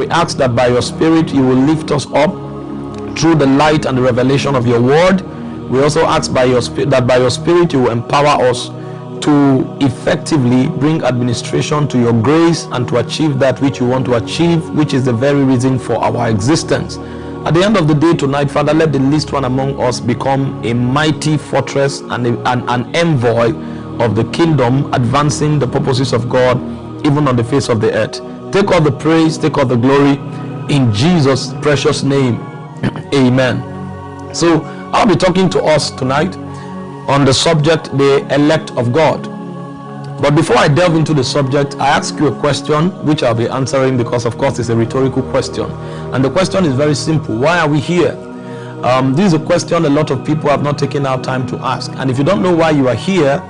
We ask that by your Spirit you will lift us up through the light and the revelation of your word. We also ask by your spirit that by your spirit you will empower us to effectively bring administration to your grace and to achieve that which you want to achieve, which is the very reason for our existence. At the end of the day tonight, Father, let the least one among us become a mighty fortress and a, an, an envoy of the kingdom, advancing the purposes of God even on the face of the earth. Take all the praise, take all the glory in Jesus' precious name. Amen. So, I'll be talking to us tonight on the subject the elect of God. But before I delve into the subject, I ask you a question which I'll be answering because, of course, it's a rhetorical question. And the question is very simple Why are we here? Um, this is a question a lot of people have not taken out time to ask. And if you don't know why you are here,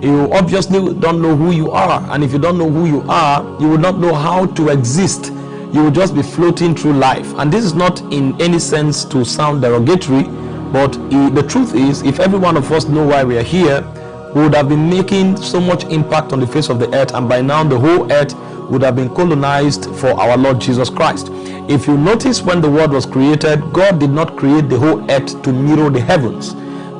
you obviously don't know who you are. And if you don't know who you are, you will not know how to exist. You will just be floating through life. And this is not in any sense to sound derogatory, but the truth is, if every one of us know why we are here, we would have been making so much impact on the face of the earth, and by now the whole earth would have been colonized for our Lord Jesus Christ. If you notice when the world was created, God did not create the whole earth to mirror the heavens.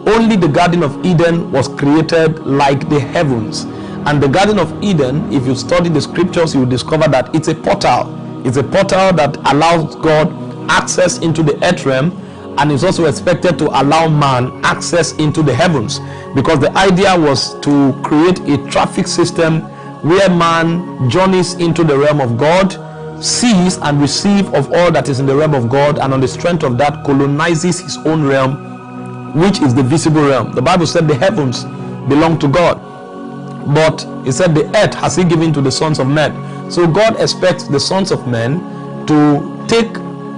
Only the Garden of Eden was created like the heavens. And the Garden of Eden, if you study the scriptures, you will discover that it's a portal. It's a portal that allows God access into the earth realm and is also expected to allow man access into the heavens because the idea was to create a traffic system where man journeys into the realm of God, sees and receives of all that is in the realm of God, and on the strength of that colonizes his own realm, which is the visible realm. The Bible said the heavens belong to God, but it said the earth has he given to the sons of men. So God expects the sons of men to take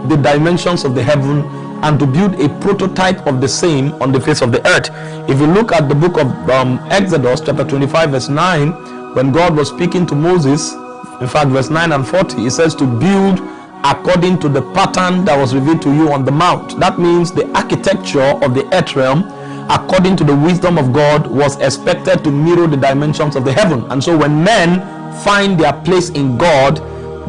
the dimensions of the heaven and to build a prototype of the same on the face of the earth. If you look at the book of um, Exodus, chapter 25, verse 9, when God was speaking to Moses, in fact, verse 9 and 40, he says to build according to the pattern that was revealed to you on the mount. That means the architecture of the earth realm, according to the wisdom of God, was expected to mirror the dimensions of the heaven. And so when men find their place in God,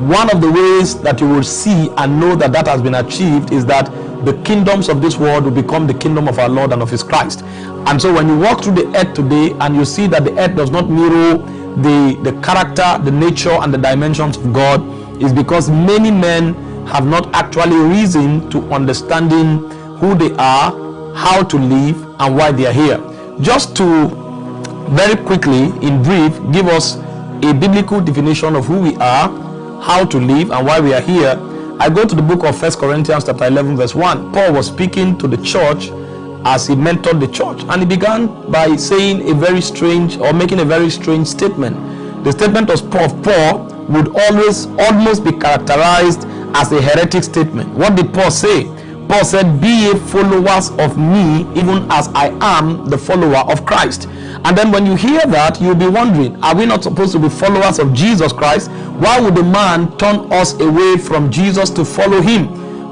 one of the ways that you will see and know that that has been achieved is that the kingdoms of this world will become the kingdom of our Lord and of his Christ. And so when you walk through the earth today and you see that the earth does not mirror the, the character, the nature, and the dimensions of God, is because many men have not actually reason to understanding who they are, how to live, and why they are here. Just to very quickly, in brief, give us a biblical definition of who we are, how to live, and why we are here I go to the book of First Corinthians chapter 11 verse 1. Paul was speaking to the church as he mentored the church and he began by saying a very strange or making a very strange statement. The statement of Paul would always almost be characterized as a heretic statement. What did Paul say? Paul said, Be ye followers of me, even as I am the follower of Christ. And then when you hear that, you'll be wondering, are we not supposed to be followers of Jesus Christ? Why would a man turn us away from Jesus to follow him?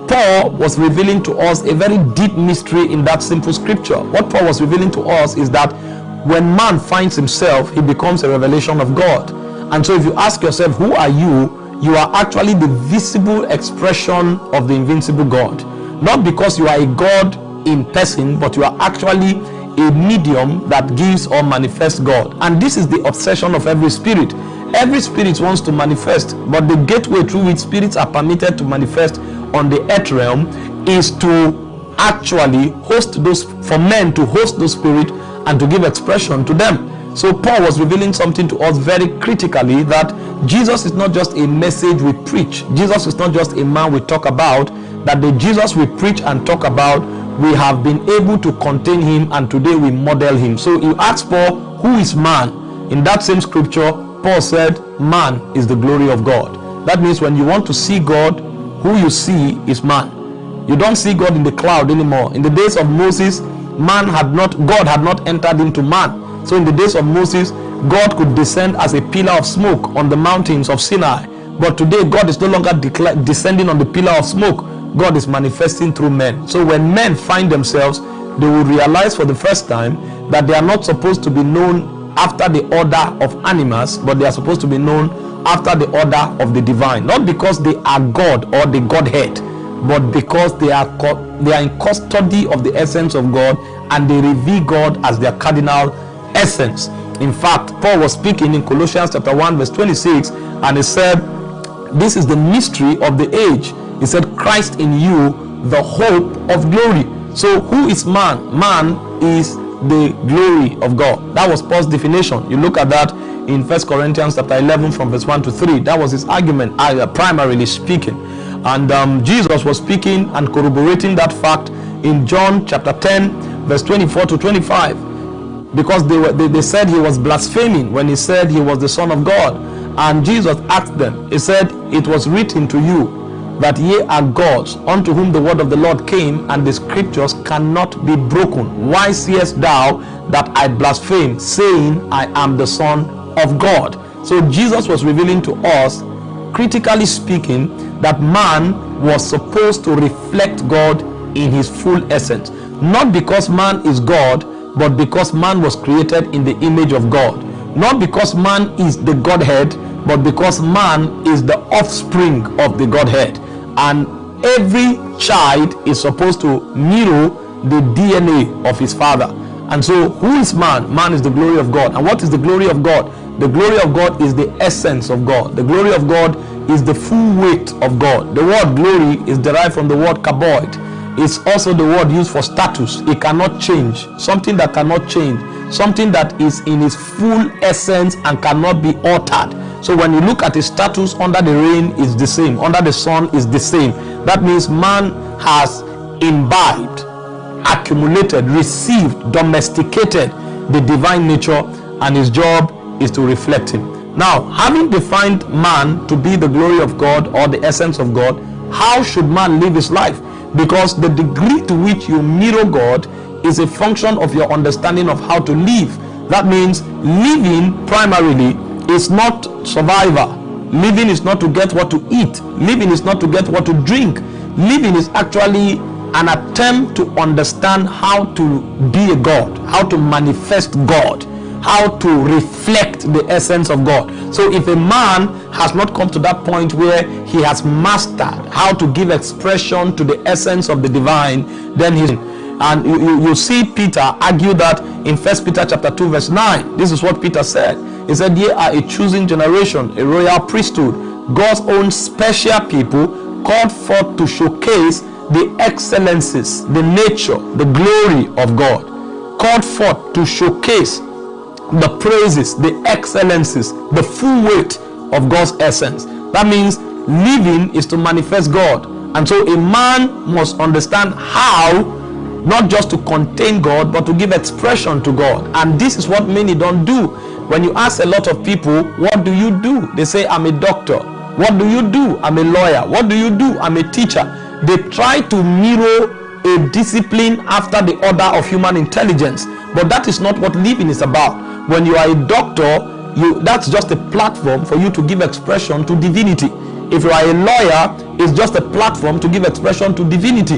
Paul was revealing to us a very deep mystery in that simple scripture. What Paul was revealing to us is that when man finds himself, he becomes a revelation of God. And so if you ask yourself, who are you? You are actually the visible expression of the invincible God. Not because you are a God in person, but you are actually a medium that gives or manifests God. And this is the obsession of every spirit. Every spirit wants to manifest, but the gateway through which spirits are permitted to manifest on the earth realm is to actually host those, for men to host those spirits and to give expression to them. So Paul was revealing something to us very critically that Jesus is not just a message we preach. Jesus is not just a man we talk about. That the Jesus we preach and talk about, we have been able to contain him and today we model him. So you ask Paul, who is man? In that same scripture, Paul said, Man is the glory of God. That means when you want to see God, who you see is man. You don't see God in the cloud anymore. In the days of Moses, man had not, God had not entered into man. So in the days of Moses, God could descend as a pillar of smoke on the mountains of Sinai. But today, God is no longer descending on the pillar of smoke. God is manifesting through men. So when men find themselves, they will realize for the first time that they are not supposed to be known after the order of animals, but they are supposed to be known after the order of the divine, not because they are God or the Godhead, but because they are they are in custody of the essence of God and they reveal God as their cardinal essence. In fact, Paul was speaking in Colossians chapter 1 verse 26 and he said, this is the mystery of the age. He said, Christ in you, the hope of glory. So who is man? Man is the glory of God. That was Paul's definition. You look at that in First Corinthians chapter 11 from verse 1 to 3. That was his argument, uh, primarily speaking. And um, Jesus was speaking and corroborating that fact in John chapter 10, verse 24 to 25. Because they, were, they, they said he was blaspheming when he said he was the Son of God. And Jesus asked them, He said, It was written to you that ye are gods, unto whom the word of the Lord came, and the scriptures cannot be broken. Why seest thou that I blaspheme, saying, I am the Son of God? So Jesus was revealing to us, critically speaking, that man was supposed to reflect God in his full essence. Not because man is God, but because man was created in the image of God. Not because man is the Godhead, but because man is the offspring of the Godhead and every child is supposed to mirror the DNA of his father. And so, who is man? Man is the glory of God. And what is the glory of God? The glory of God is the essence of God. The glory of God is the full weight of God. The word glory is derived from the word kabod. It's also the word used for status. It cannot change. Something that cannot change. Something that is in its full essence and cannot be altered so when you look at his status under the rain is the same, under the sun is the same. That means man has imbibed, accumulated, received, domesticated the divine nature and his job is to reflect him. Now, having defined man to be the glory of God or the essence of God, how should man live his life? Because the degree to which you mirror God is a function of your understanding of how to live. That means living primarily is not survival. Living is not to get what to eat. Living is not to get what to drink. Living is actually an attempt to understand how to be a God, how to manifest God, how to reflect the essence of God. So if a man has not come to that point where he has mastered how to give expression to the essence of the divine, then he's and you, you, you see Peter argue that in First Peter chapter 2 verse 9. This is what Peter said. He said, Ye are a choosing generation, a royal priesthood, God's own special people, called forth to showcase the excellences, the nature, the glory of God. Called forth to showcase the praises, the excellences, the full weight of God's essence. That means living is to manifest God. And so a man must understand how not just to contain God, but to give expression to God. And this is what many don't do. When you ask a lot of people, what do you do? They say, I'm a doctor. What do you do? I'm a lawyer. What do you do? I'm a teacher. They try to mirror a discipline after the order of human intelligence. But that is not what living is about. When you are a doctor, you that's just a platform for you to give expression to divinity. If you are a lawyer, it's just a platform to give expression to divinity.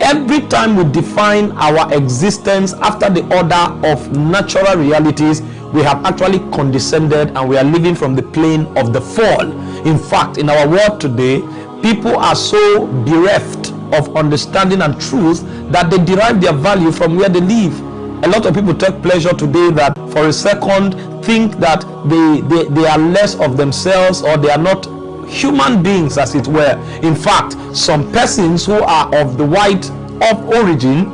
Every time we define our existence after the order of natural realities, we have actually condescended and we are living from the plane of the fall. In fact, in our world today, people are so bereft of understanding and truth that they derive their value from where they live. A lot of people take pleasure today that for a second think that they, they, they are less of themselves or they are not human beings as it were. In fact, some persons who are of the white of origin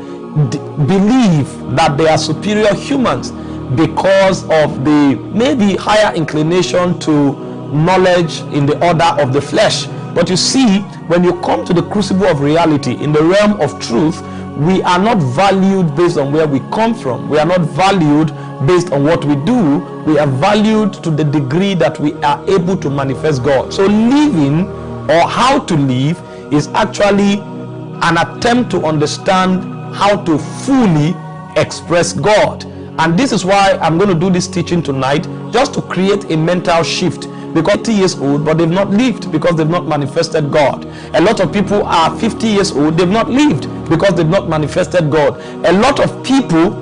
believe that they are superior humans because of the maybe higher inclination to knowledge in the order of the flesh. But you see, when you come to the crucible of reality, in the realm of truth, we are not valued based on where we come from. We are not valued based on what we do. We are valued to the degree that we are able to manifest God. So living or how to live is actually an attempt to understand how to fully express God. And this is why I'm going to do this teaching tonight, just to create a mental shift. Because 50 years old, but they've not lived because they've not manifested God. A lot of people are 50 years old, they've not lived because they've not manifested God. A lot of people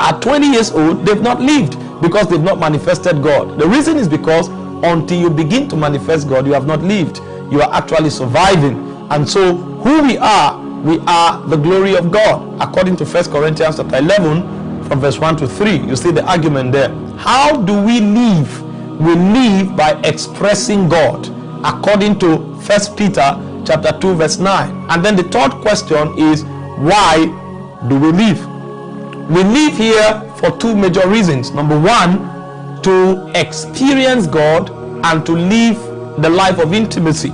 are 20 years old, they've not lived because they've not manifested God. The reason is because until you begin to manifest God, you have not lived. You are actually surviving. And so, who we are, we are the glory of God. According to First Corinthians chapter 11, from verse 1 to 3, you see the argument there. How do we live? We live by expressing God, according to 1 Peter chapter 2, verse 9. And then the third question is, why do we live? We live here for two major reasons. Number one, to experience God and to live the life of intimacy.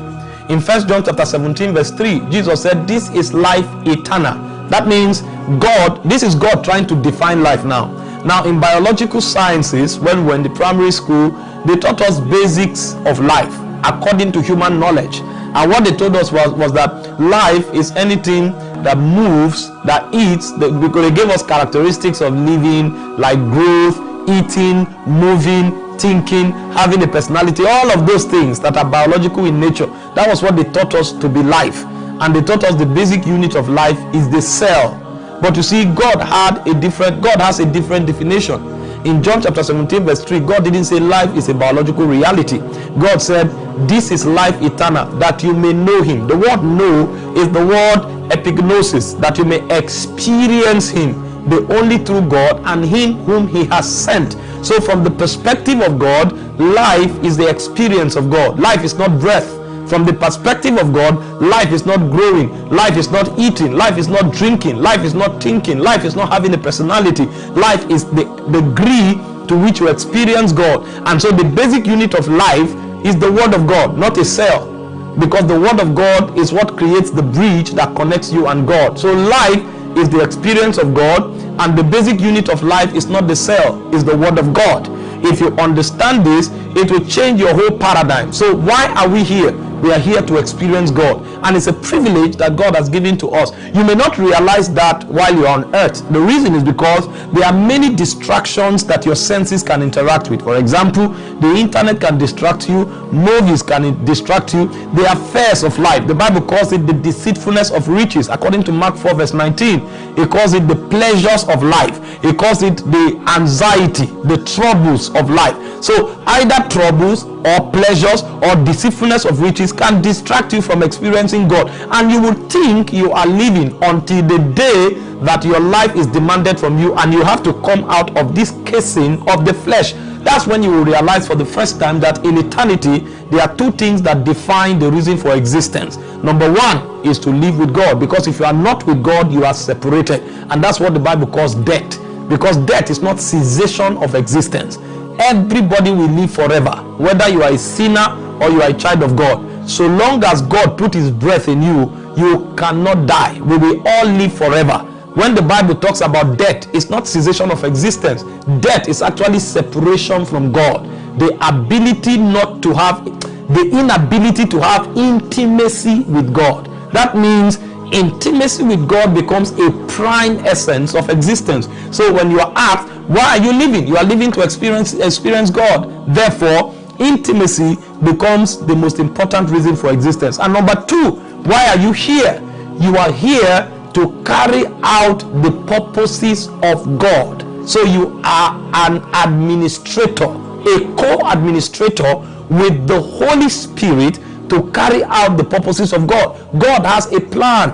In 1 John chapter 17, verse 3, Jesus said, This is life eternal. That means God, this is God trying to define life now. Now, in biological sciences, when we were in the primary school, they taught us basics of life according to human knowledge. And what they told us was, was that life is anything that moves, that eats, that, because they gave us characteristics of living like growth, eating, moving, thinking, having a personality, all of those things that are biological in nature. That was what they taught us to be life. And they taught us the basic unit of life is the cell. But you see, God had a different, God has a different definition. In John chapter 17, verse 3, God didn't say life is a biological reality. God said, This is life eternal, that you may know him. The word know is the word epignosis, that you may experience him the only true God and him whom he has sent. So from the perspective of God, life is the experience of God. Life is not breath. From the perspective of God, life is not growing, life is not eating, life is not drinking, life is not thinking, life is not having a personality. Life is the degree to which you experience God. And so the basic unit of life is the word of God, not a cell. Because the word of God is what creates the bridge that connects you and God. So life is the experience of God, and the basic unit of life is not the cell, is the word of God. If you understand this, it will change your whole paradigm. So, why are we here? We are here to experience God. And it's a privilege that God has given to us. You may not realize that while you're on earth. The reason is because there are many distractions that your senses can interact with. For example, the internet can distract you, movies can distract you, the affairs of life. The Bible calls it the deceitfulness of riches, according to Mark 4, verse 19. It calls it the pleasures of life, it calls it the anxiety, the troubles of life. So, either troubles or pleasures or deceitfulness of riches can distract you from experiencing God. And you will think you are living until the day that your life is demanded from you and you have to come out of this casing of the flesh. That's when you will realize for the first time that in eternity, there are two things that define the reason for existence. Number one is to live with God, because if you are not with God, you are separated. And that's what the Bible calls death, because death is not cessation of existence everybody will live forever whether you are a sinner or you are a child of god. So long as god put his breath in you you cannot die. We will all live forever. When the bible talks about death it's not cessation of existence. Death is actually separation from god. The ability not to have the inability to have intimacy with god. That means intimacy with God becomes a prime essence of existence. So when you are asked, why are you living? You are living to experience experience God. Therefore, intimacy becomes the most important reason for existence. And number two, why are you here? You are here to carry out the purposes of God. So you are an administrator, a co-administrator with the Holy Spirit to carry out the purposes of God. God has a plan,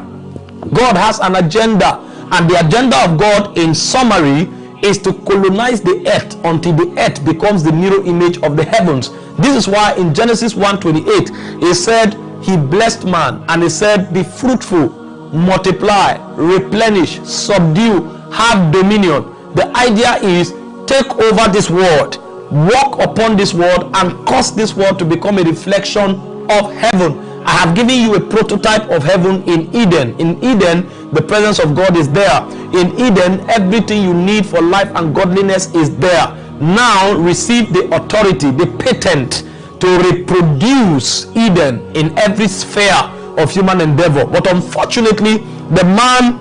God has an agenda, and the agenda of God, in summary, is to colonize the earth until the earth becomes the mirror image of the heavens. This is why in Genesis 1:28 he said he blessed man and he said be fruitful, multiply, replenish, subdue, have dominion. The idea is take over this world, walk upon this world and cause this world to become a reflection of heaven. I have given you a prototype of heaven in Eden. In Eden, the presence of God is there. In Eden, everything you need for life and godliness is there. Now receive the authority, the patent to reproduce Eden in every sphere of human endeavor. But unfortunately, the man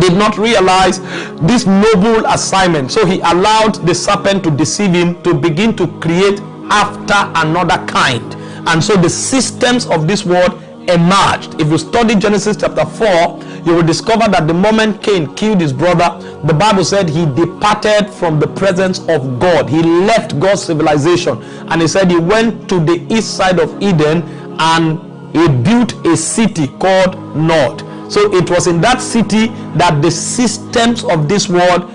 did not realize this noble assignment. So he allowed the serpent to deceive him to begin to create after another kind and so the systems of this world emerged. If you study Genesis chapter 4, you will discover that the moment Cain killed his brother, the Bible said he departed from the presence of God. He left God's civilization and he said he went to the east side of Eden and he built a city called Nod. So it was in that city that the systems of this world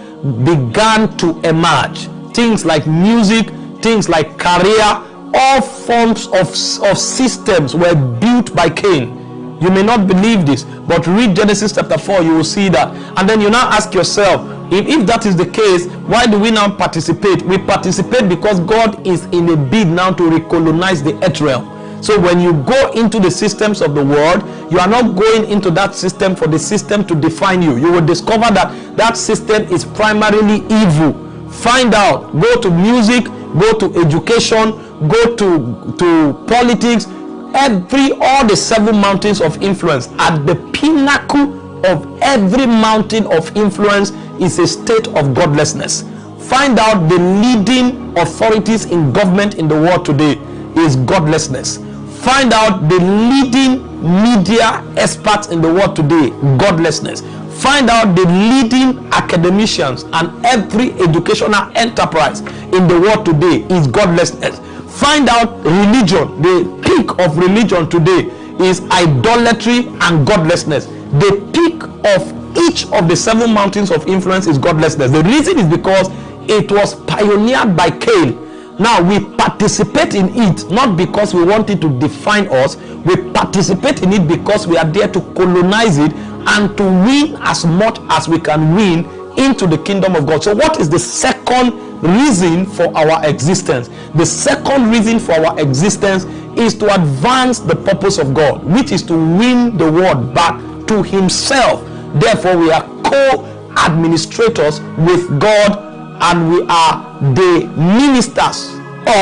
began to emerge. Things like music, things like career, all forms of, of systems were built by Cain. You may not believe this, but read Genesis chapter 4, you will see that. And then you now ask yourself, if, if that is the case, why do we now participate? We participate because God is in a bid now to recolonize the earth realm. So when you go into the systems of the world, you are not going into that system for the system to define you. You will discover that that system is primarily evil. Find out. Go to music, go to education, go to, to politics, every all the seven mountains of influence. At the pinnacle of every mountain of influence is a state of godlessness. Find out the leading authorities in government in the world today is godlessness. Find out the leading media experts in the world today godlessness. Find out the leading academicians and every educational enterprise in the world today is godlessness find out religion. The peak of religion today is idolatry and godlessness. The peak of each of the seven mountains of influence is godlessness. The reason is because it was pioneered by cain. Now we participate in it not because we want it to define us. We participate in it because we are there to colonize it and to win as much as we can win into the kingdom of god so what is the second reason for our existence. The second reason for our existence is to advance the purpose of God, which is to win the world back to Himself. Therefore, we are co administrators with God and we are the ministers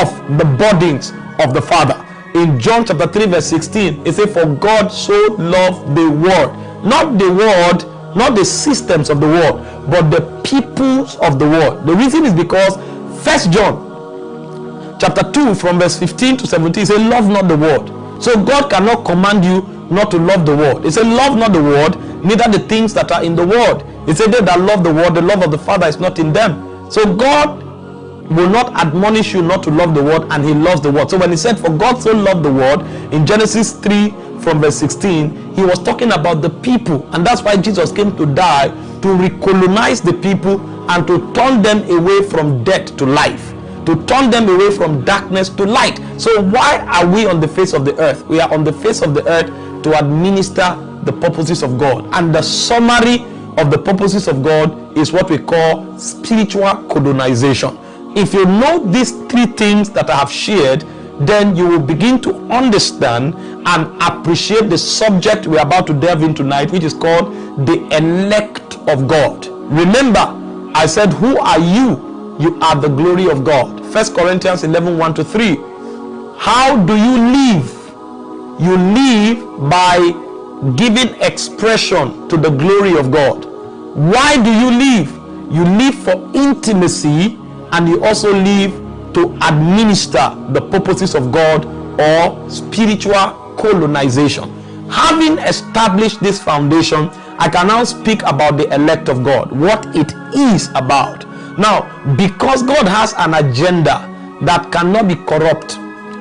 of the bodies of the Father. In John chapter 3, verse 16, it says, For God so loved the world, not the world not the systems of the world but the peoples of the world. The reason is because first john chapter 2 from verse 15 to 17 say love not the world. So god cannot command you not to love the world. He said love not the world neither the things that are in the world. He said they that love the world the love of the father is not in them. So god will not admonish you not to love the world and he loves the world. So when he said for god so loved the world in genesis 3 from verse 16, he was talking about the people. And that's why Jesus came to die to recolonize the people and to turn them away from death to life, to turn them away from darkness to light. So, why are we on the face of the earth? We are on the face of the earth to administer the purposes of God. And the summary of the purposes of God is what we call spiritual colonization. If you know these three things that I have shared, then you will begin to understand and appreciate the subject we're about to delve in tonight, which is called the elect of God. Remember, I said, Who are you? You are the glory of God. First Corinthians 11 1 to 3. How do you live? You live by giving expression to the glory of God. Why do you live? You live for intimacy and you also live to administer the purposes of God or spiritual colonization. Having established this foundation, I can now speak about the elect of God, what it is about. Now, because God has an agenda that cannot be corrupt,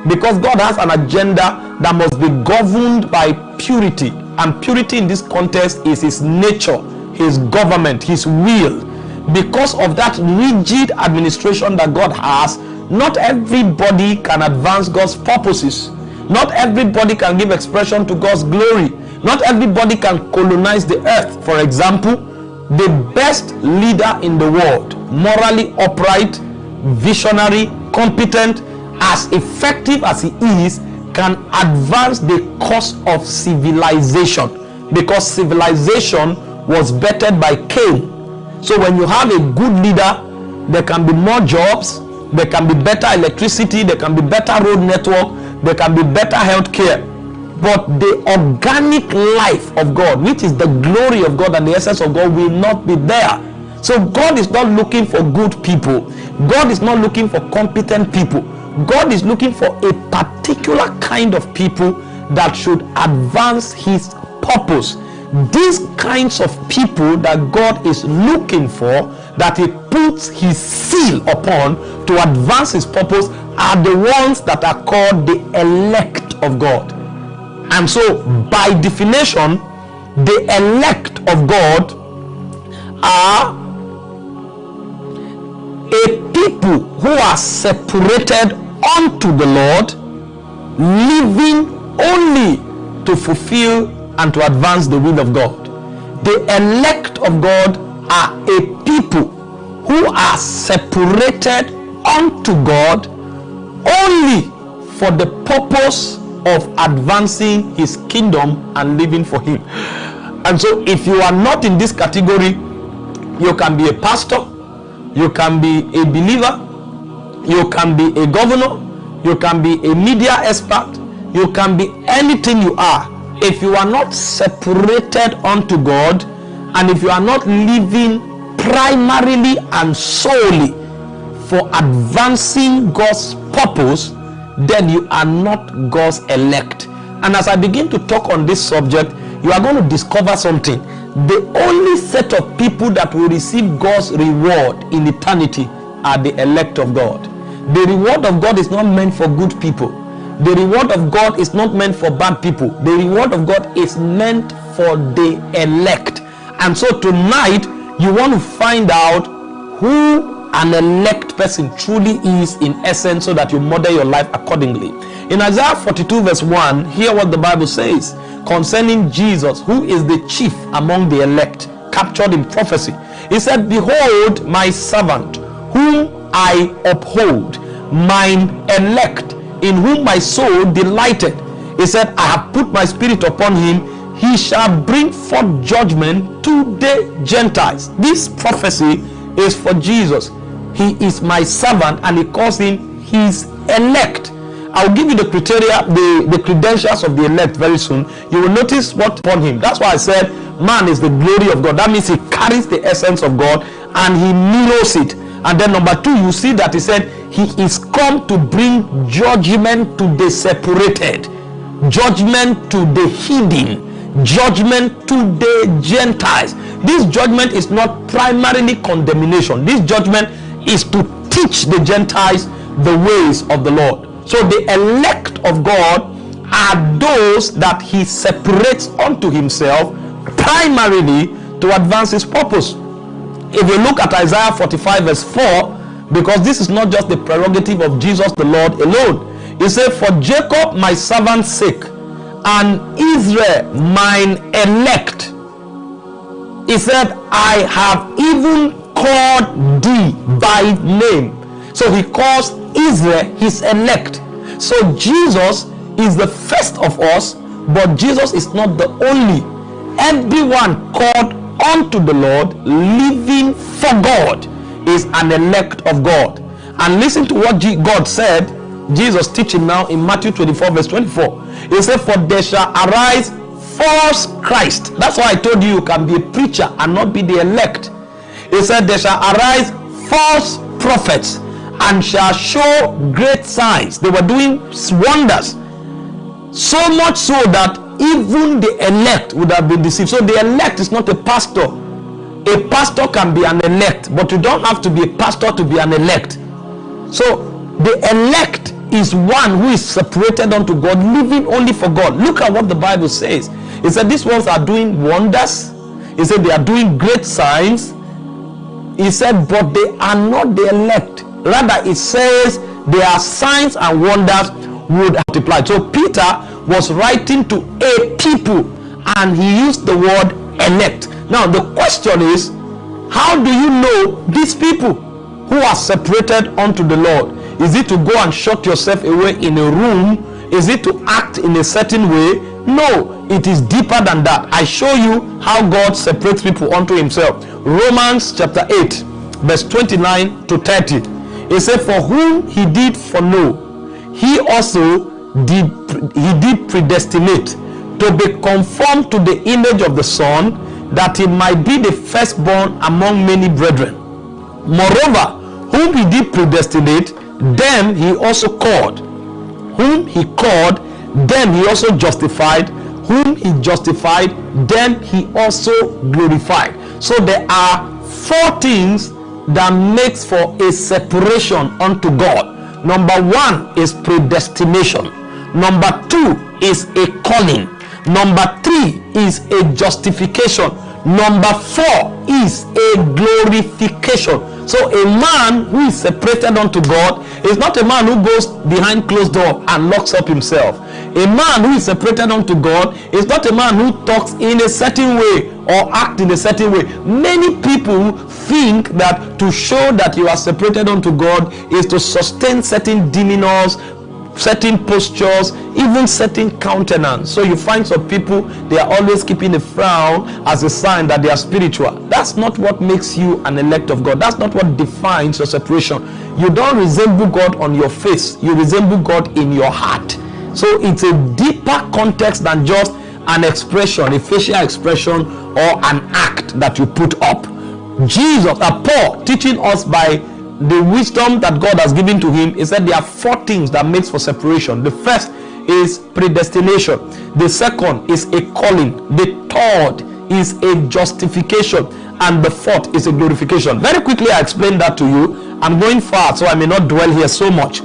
because God has an agenda that must be governed by purity, and purity in this context is His nature, His government, His will. Because of that rigid administration that God has, not everybody can advance God's purposes. Not everybody can give expression to God's glory. Not everybody can colonize the earth. For example, the best leader in the world, morally upright, visionary, competent, as effective as he is, can advance the cause of civilization because civilization was bettered by Cain. So when you have a good leader, there can be more jobs, there can be better electricity there can be better road network there can be better health care but the organic life of god which is the glory of god and the essence of god will not be there. So god is not looking for good people. God is not looking for competent people. God is looking for a particular kind of people that should advance his purpose. These kinds of people that God is looking for, that he puts his seal upon to advance his purpose, are the ones that are called the elect of God. And so, by definition, the elect of God are a people who are separated unto the Lord, living only to fulfill and to advance the will of God. The elect of God are a people who are separated unto God only for the purpose of advancing his kingdom and living for him. And so, if you are not in this category, you can be a pastor, you can be a believer, you can be a governor, you can be a media expert, you can be anything you are. If you are not separated unto God, and if you are not living primarily and solely for advancing God's purpose, then you are not God's elect. And as I begin to talk on this subject, you are going to discover something. The only set of people that will receive God's reward in eternity are the elect of God. The reward of God is not meant for good people. The reward of God is not meant for bad people. The reward of God is meant for the elect. And so tonight, you want to find out who an elect person truly is in essence so that you model your life accordingly. In Isaiah 42, verse 1, hear what the Bible says concerning Jesus, who is the chief among the elect, captured in prophecy. He said, Behold, my servant, whom I uphold, mine elect, in whom my soul delighted. He said, I have put my spirit upon him. He shall bring forth judgment to the Gentiles. This prophecy is for Jesus. He is my servant, and he calls him his elect. I'll give you the criteria, the, the credentials of the elect very soon. You will notice what upon him. That's why I said man is the glory of God. That means he carries the essence of God and he mirrors it. And then number two, you see that he said he is come to bring judgment to the separated, judgment to the hidden, judgment to the Gentiles. This judgment is not primarily condemnation. This judgment is to teach the Gentiles the ways of the Lord. So the elect of God are those that he separates unto himself primarily to advance his purpose. If you look at Isaiah 45 verse 4, because this is not just the prerogative of Jesus the Lord alone. He said, For Jacob my servant's sake, and Israel mine elect. He said, I have even called thee by name. So he calls Israel his elect. So Jesus is the first of us, but Jesus is not the only. Everyone called unto the Lord, living for God, is an elect of God. And listen to what God said, Jesus teaching now in Matthew 24, verse 24. He said, For there shall arise false Christ. That's why I told you you can be a preacher and not be the elect. He said, There shall arise false prophets and shall show great signs. They were doing wonders. So much so that even the elect would have been deceived. So the elect is not a pastor. A pastor can be an elect, but you don't have to be a pastor to be an elect. So the elect is one who is separated unto God, living only for God. Look at what the Bible says. It said these ones are doing wonders. He said they are doing great signs. He said, but they are not the elect. Rather, it says there are signs and wonders would multiply. So Peter was writing to a people and he used the word elect. Now the question is, how do you know these people who are separated unto the Lord? Is it to go and shut yourself away in a room? Is it to act in a certain way? No, it is deeper than that. I show you how God separates people unto himself. Romans chapter 8, verse 29 to 30. He said, For whom he did foreknow, he also did he did predestinate to be conformed to the image of the Son, that he might be the firstborn among many brethren. Moreover, whom he did predestinate, them he also called. Whom he called, then he also justified whom he justified then he also glorified so there are four things that makes for a separation unto god number one is predestination number two is a calling number three is a justification number four is a glorification so a man who is separated unto God is not a man who goes behind closed door and locks up himself. A man who is separated unto God is not a man who talks in a certain way or act in a certain way. Many people think that to show that you are separated unto God is to sustain certain demeanors, certain postures, even certain countenance. So you find some people, they are always keeping a frown as a sign that they are spiritual. That's not what makes you an elect of God. That's not what defines your separation. You don't resemble God on your face, you resemble God in your heart. So it's a deeper context than just an expression, a facial expression, or an act that you put up. Jesus, uh, Paul, teaching us by the wisdom that God has given to him, he said there are four things that makes for separation. The first is predestination. The second is a calling. The third is a justification. And the fourth is a glorification. Very quickly, I explained that to you. I'm going far, so I may not dwell here so much.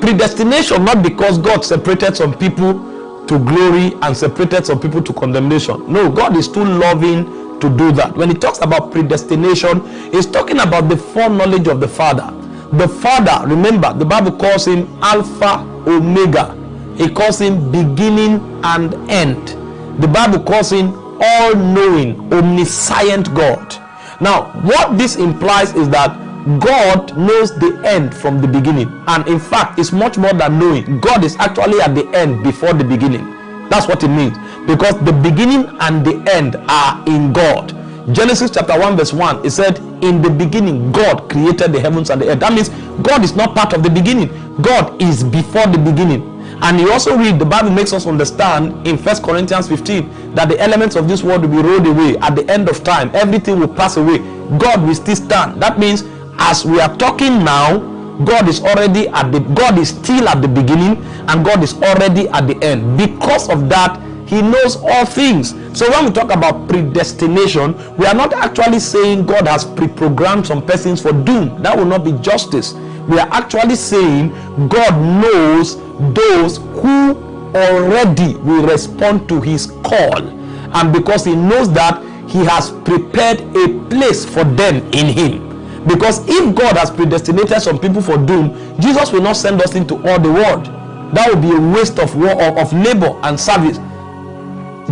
Predestination, not because God separated some people to glory and separated some people to condemnation. No, God is too loving to do that. When he talks about predestination, he's talking about the foreknowledge of the Father. The Father, remember, the Bible calls him Alpha Omega. He calls him beginning and end. The Bible calls him all knowing, omniscient God. Now, what this implies is that God knows the end from the beginning. And in fact, it's much more than knowing. God is actually at the end before the beginning. That's what it means. Because the beginning and the end are in God. Genesis chapter 1, verse 1, it said, In the beginning, God created the heavens and the earth. That means God is not part of the beginning, God is before the beginning. And you also read, the Bible makes us understand in First Corinthians 15 that the elements of this world will be rolled away at the end of time. Everything will pass away. God will still stand. That means as we are talking now, God is already at the God is still at the beginning and God is already at the end. Because of that, he knows all things. So when we talk about predestination, we are not actually saying God has pre-programmed some persons for doom. That will not be justice. We are actually saying God knows those who already will respond to his call. And because he knows that, he has prepared a place for them in him. Because if God has predestinated some people for doom, Jesus will not send us into all the world. That would be a waste of, war of labor and service.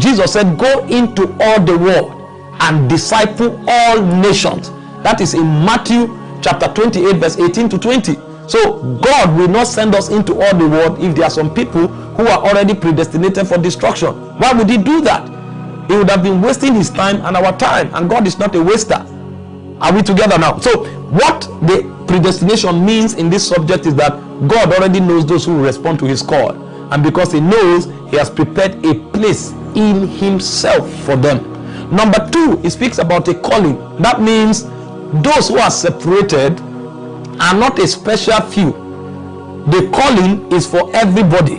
Jesus said, Go into all the world and disciple all nations. That is in Matthew chapter 28, verse 18 to 20. So God will not send us into all the world if there are some people who are already predestinated for destruction. Why would he do that? He would have been wasting his time and our time, and God is not a waster. Are we together now? So, what the predestination means in this subject is that God already knows those who respond to his call. And because he knows, he has prepared a place in himself for them. Number two, he speaks about a calling. That means those who are separated are not a special few. The calling is for everybody,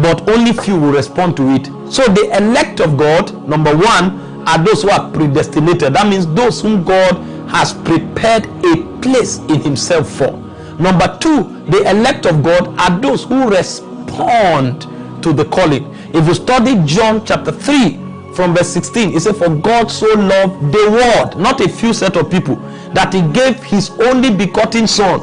but only few will respond to it. So the elect of God, number one, are those who are predestinated. That means those whom God has prepared a place in himself for. Number two, the elect of God are those who respond to the calling. If you study John chapter 3 from verse 16, it says, For God so loved the world, not a few set of people, that he gave his only begotten son,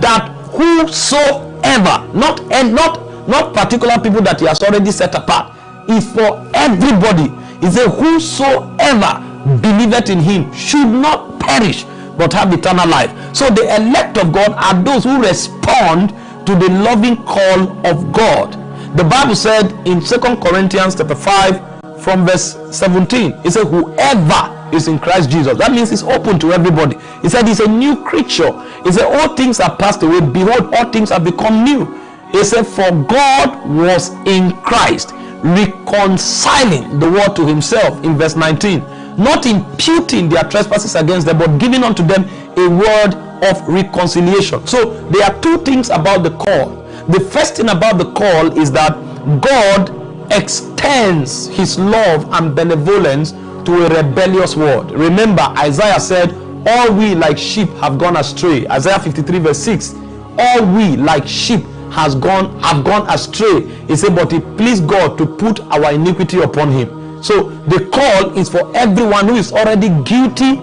that whosoever, not and not not particular people that he has already set apart, is for everybody. He said, Whosoever believeth in him should not perish but have eternal life. So the elect of God are those who respond to the loving call of God. The Bible said in Second Corinthians chapter 5 from verse 17, it said, Whoever is in Christ Jesus. That means it's open to everybody. He said he's a new creature. He said, All things are passed away. Behold, all things have become new. He said, For God was in Christ, reconciling the world to himself in verse 19 not imputing their trespasses against them, but giving unto them a word of reconciliation. So there are two things about the call. The first thing about the call is that God extends his love and benevolence to a rebellious world. Remember, Isaiah said, All we like sheep have gone astray. Isaiah 53, verse 6. All we like sheep has gone have gone astray. He said, But it pleased God to put our iniquity upon him. So the call is for everyone who is already guilty,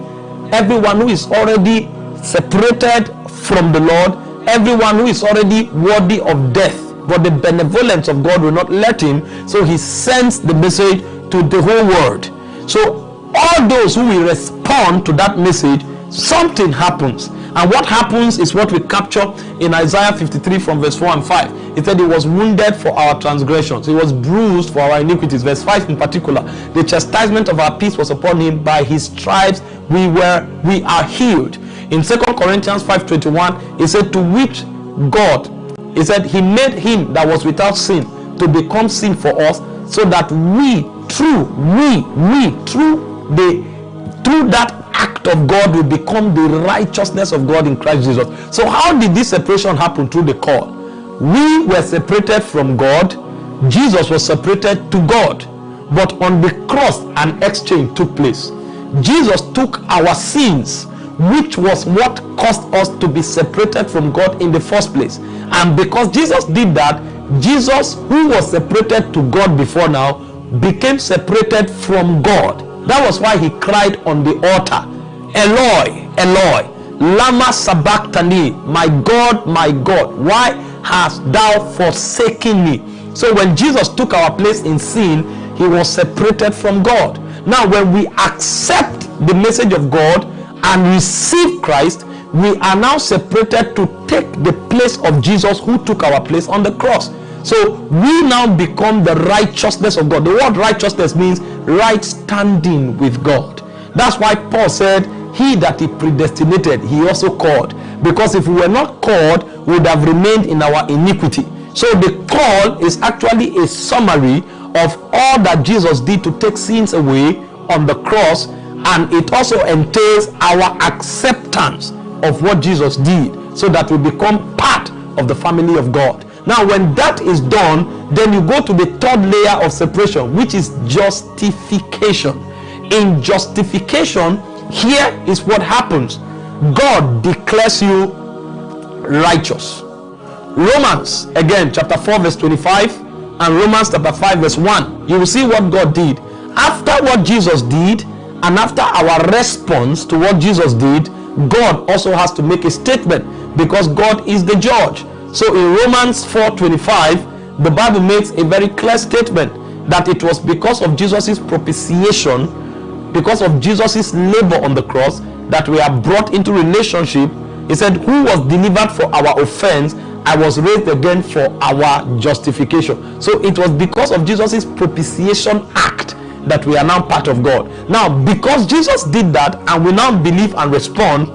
everyone who is already separated from the Lord, everyone who is already worthy of death. But the benevolence of God will not let him, so he sends the message to the whole world. So all those who will respond to that message, something happens. And what happens is what we capture in Isaiah 53 from verse 4 and 5. It said, He was wounded for our transgressions, He was bruised for our iniquities. Verse 5 in particular, the chastisement of our peace was upon Him. By His stripes we were we are healed. In Second Corinthians 5:21, He said, To which God, He said, He made Him that was without sin to become sin for us, so that we through we we through the through that act of God will become the righteousness of God in Christ Jesus. So how did this separation happen through the call? We were separated from God. Jesus was separated to God. But on the cross an exchange took place. Jesus took our sins which was what caused us to be separated from God in the first place. And because Jesus did that, Jesus, who was separated to God before now, became separated from God. That was why he cried on the altar, Eloi, Eloi, Lama Sabachthani, my God, my God, why hast thou forsaken me? So when Jesus took our place in sin, he was separated from God. Now, when we accept the message of God and receive Christ, we are now separated to take the place of Jesus who took our place on the cross. So we now become the righteousness of God. The word righteousness means right standing with God. That's why Paul said, He that he predestinated, he also called. Because if we were not called, we would have remained in our iniquity. So the call is actually a summary of all that Jesus did to take sins away on the cross, and it also entails our acceptance of what Jesus did so that we become part of the family of God. Now, when that is done, then you go to the third layer of separation, which is justification. In justification, here is what happens God declares you righteous. Romans, again, chapter 4, verse 25, and Romans chapter 5, verse 1. You will see what God did. After what Jesus did, and after our response to what Jesus did, God also has to make a statement because God is the judge. So in Romans 4:25, the Bible makes a very clear statement that it was because of Jesus' propitiation, because of Jesus' labor on the cross, that we are brought into relationship. He said, Who was delivered for our offense, I was raised again for our justification. So it was because of Jesus' propitiation act that we are now part of God. Now, because Jesus did that and we now believe and respond,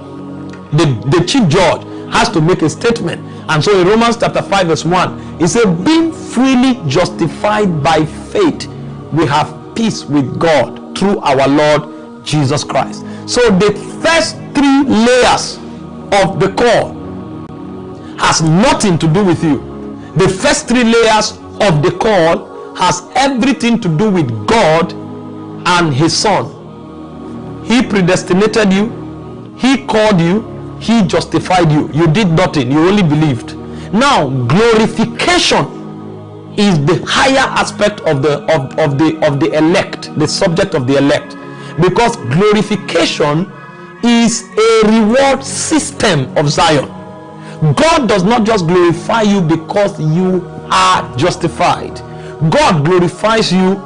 the, the chief judge has to make a statement and so in Romans chapter 5, verse 1, he said, Being freely justified by faith, we have peace with God through our Lord Jesus Christ. So the first three layers of the call has nothing to do with you. The first three layers of the call has everything to do with God and his son. He predestinated you, he called you, he justified you. You did nothing. You only believed. Now glorification is the higher aspect of the of, of the of the elect the subject of the elect. Because glorification is a reward system of zion. God does not just glorify you because you are justified. God glorifies you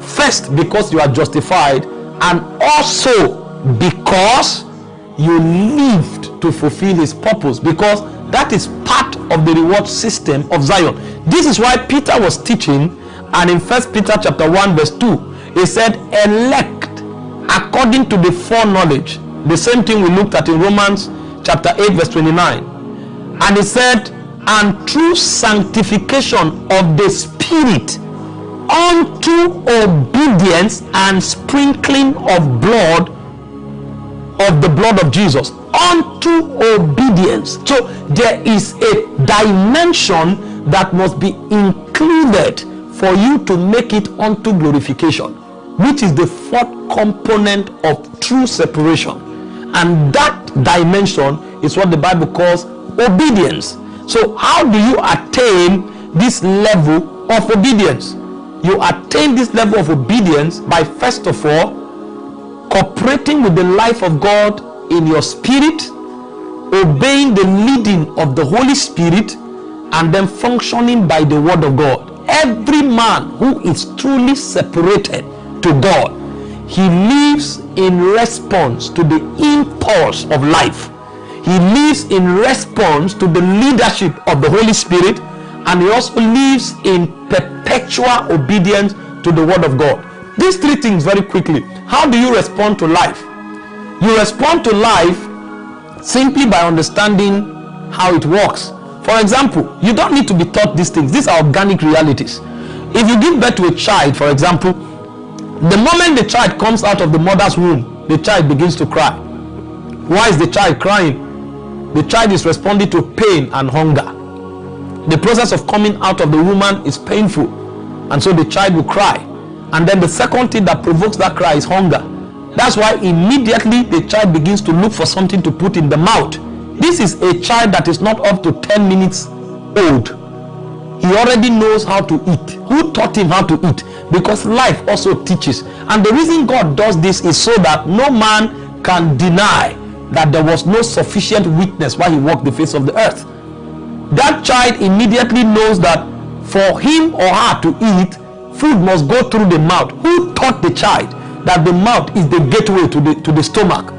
first because you are justified and also because you lived to fulfill his purpose because that is part of the reward system of Zion. This is why Peter was teaching, and in First Peter chapter 1, verse 2, he said, elect according to the foreknowledge. The same thing we looked at in Romans chapter 8, verse 29. And he said, and through sanctification of the Spirit unto obedience and sprinkling of blood of the blood of Jesus unto obedience. So there is a dimension that must be included for you to make it unto glorification, which is the fourth component of true separation. And that dimension is what the Bible calls obedience. So, how do you attain this level of obedience? You attain this level of obedience by first of all cooperating with the life of God in your spirit, obeying the leading of the Holy Spirit, and then functioning by the Word of God. Every man who is truly separated to God, he lives in response to the impulse of life. He lives in response to the leadership of the Holy Spirit, and he also lives in perpetual obedience to the Word of God. These three things, very quickly. How do you respond to life? You respond to life simply by understanding how it works. For example, you don't need to be taught these things, these are organic realities. If you give birth to a child, for example, the moment the child comes out of the mother's womb, the child begins to cry. Why is the child crying? The child is responding to pain and hunger. The process of coming out of the woman is painful, and so the child will cry. And then the second thing that provokes that cry is hunger. That's why immediately the child begins to look for something to put in the mouth this is a child that is not up to 10 minutes old. He already knows how to eat. Who taught him how to eat? Because life also teaches. And the reason God does this is so that no man can deny that there was no sufficient witness while he walked the face of the earth. That child immediately knows that for him or her to eat, food must go through the mouth. Who taught the child that the mouth is the gateway to the, to the stomach?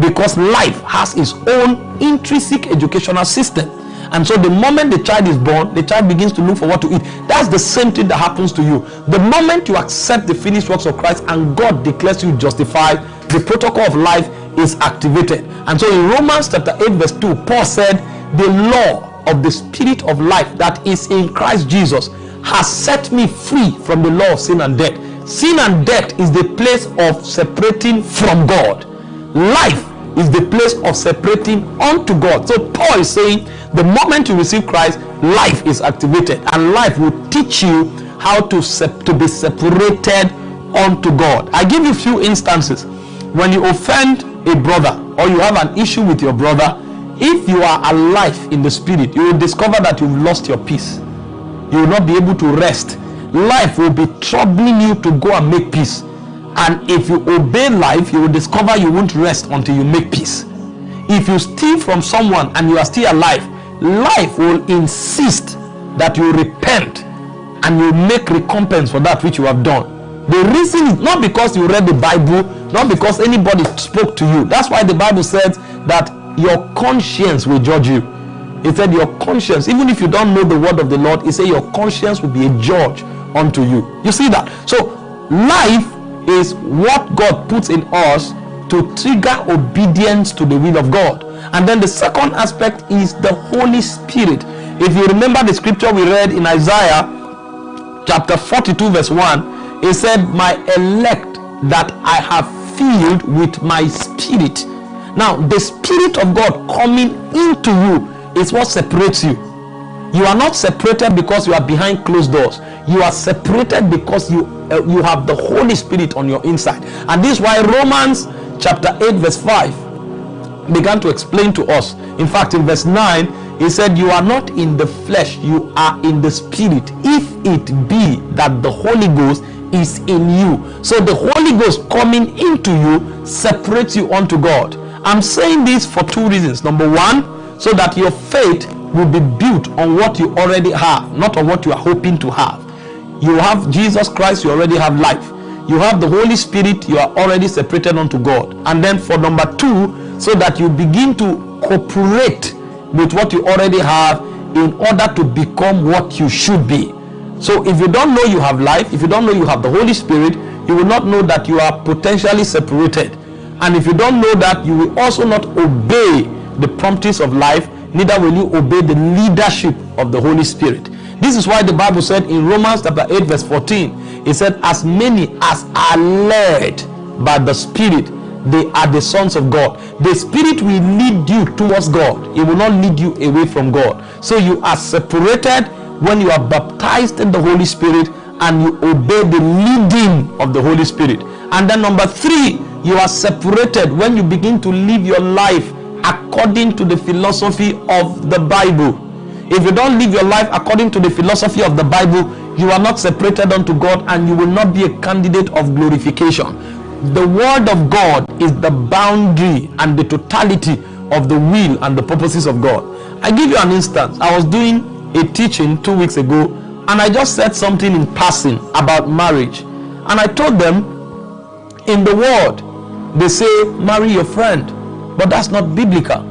because life has its own intrinsic educational system and so the moment the child is born the child begins to look for what to eat that's the same thing that happens to you the moment you accept the finished works of christ and god declares you justified the protocol of life is activated and so in romans chapter 8 verse 2 paul said the law of the spirit of life that is in christ jesus has set me free from the law of sin and death sin and death is the place of separating from god life is the place of separating unto God. So Paul is saying the moment you receive Christ, life is activated and life will teach you how to, to be separated unto God. I give you a few instances. When you offend a brother or you have an issue with your brother, if you are alive in the spirit, you will discover that you've lost your peace. You will not be able to rest. Life will be troubling you to go and make peace and if you obey life, you will discover you won't rest until you make peace. If you steal from someone and you are still alive, life will insist that you repent and you make recompense for that which you have done. The reason is not because you read the Bible, not because anybody spoke to you. That's why the Bible says that your conscience will judge you. It said your conscience, even if you don't know the word of the Lord, it said your conscience will be a judge unto you. You see that? So life is what God puts in us to trigger obedience to the will of God. And then the second aspect is the Holy Spirit. If you remember the scripture we read in Isaiah chapter 42, verse 1, it said, My elect that I have filled with my spirit. Now, the spirit of God coming into you is what separates you. You are not separated because you are behind closed doors. You are separated because you uh, you have the Holy Spirit on your inside. And this is why Romans chapter 8 verse 5 began to explain to us. In fact, in verse 9, he said, You are not in the flesh, you are in the spirit. If it be that the Holy Ghost is in you. So the Holy Ghost coming into you separates you unto God. I'm saying this for two reasons. Number one, so that your faith will be built on what you already have, not on what you are hoping to have. You have Jesus Christ, you already have life. You have the Holy Spirit, you are already separated unto God. And then for number two, so that you begin to cooperate with what you already have in order to become what you should be. So if you don't know you have life, if you don't know you have the Holy Spirit, you will not know that you are potentially separated. And if you don't know that, you will also not obey the promptings of life neither will you obey the leadership of the Holy Spirit. This is why the Bible said in Romans chapter 8, verse 14, it said, As many as are led by the Spirit, they are the sons of God. The Spirit will lead you towards God, it will not lead you away from God. So you are separated when you are baptized in the Holy Spirit and you obey the leading of the Holy Spirit. And then number three, you are separated when you begin to live your life according to the philosophy of the Bible. If you don't live your life according to the philosophy of the Bible, you are not separated unto God and you will not be a candidate of glorification. The Word of God is the boundary and the totality of the will and the purposes of God. I give you an instance. I was doing a teaching two weeks ago and I just said something in passing about marriage. And I told them in the Word, they say, marry your friend, but that's not biblical.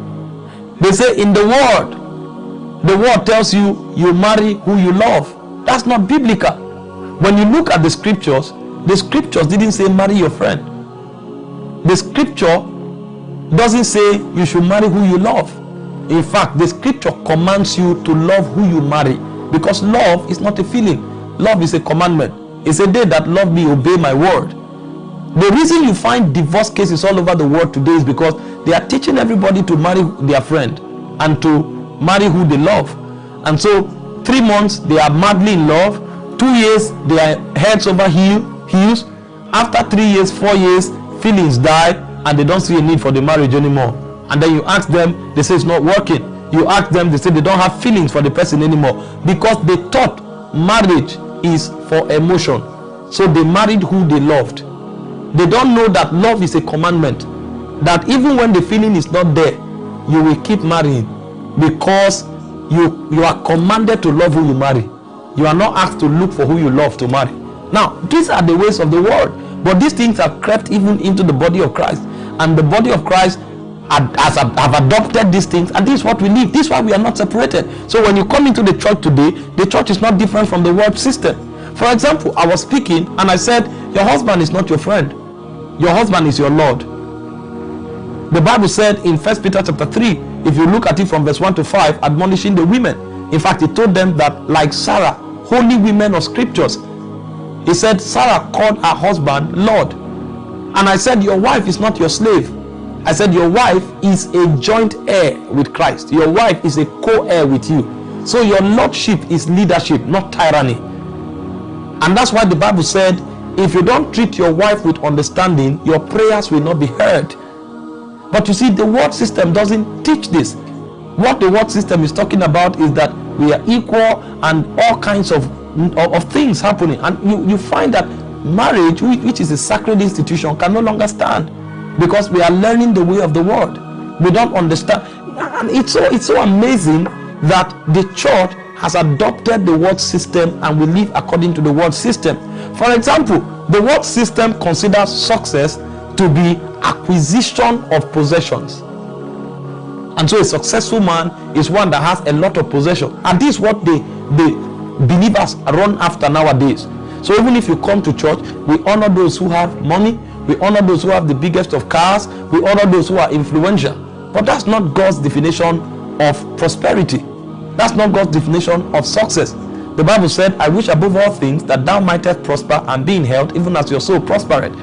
They say in the Word, the Word tells you you marry who you love. That's not biblical. When you look at the scriptures, the scriptures didn't say marry your friend. The scripture doesn't say you should marry who you love. In fact, the scripture commands you to love who you marry because love is not a feeling. Love is a commandment. It's a day that love me, obey my word. The reason you find divorce cases all over the world today is because they are teaching everybody to marry their friend and to marry who they love. And so three months they are madly in love. Two years they are heads over heel, heels. After three years four years feelings die and they don't see a need for the marriage anymore. And then you ask them they say it's not working. You ask them they say they don't have feelings for the person anymore because they thought marriage is for emotion. So they married who they loved they don't know that love is a commandment. That even when the feeling is not there you will keep marrying. Because you you are commanded to love who you marry. You are not asked to look for who you love to marry. Now these are the ways of the world. But these things have crept even into the body of christ. And the body of christ has have adopted these things. And this is what we live this is why we are not separated. So when you come into the church today the church is not different from the world system. For example i was speaking and i said your husband is not your friend your husband is your lord. The bible said in first peter chapter 3 if you look at it from verse 1 to 5 admonishing the women. In fact he told them that like sarah holy women of scriptures. He said sarah called her husband lord. And i said your wife is not your slave. I said your wife is a joint heir with christ. Your wife is a co-heir with you. So your lordship is leadership not tyranny. And that's why the bible said if you don't treat your wife with understanding your prayers will not be heard but you see, the word system doesn't teach this. What the word system is talking about is that we are equal and all kinds of, of, of things happening. And you, you find that marriage, which is a sacred institution, can no longer stand because we are learning the way of the world. We don't understand. And it's so, it's so amazing that the church has adopted the world system and we live according to the world system. For example, the world system considers success to be acquisition of possessions. And so a successful man is one that has a lot of possession. And this is what the, the believers run after nowadays. So even if you come to church, we honor those who have money, we honor those who have the biggest of cars, we honor those who are influential. But that's not God's definition of prosperity. That's not God's definition of success. The Bible said, I wish above all things that thou mightest prosper and be in health, even as your soul prospered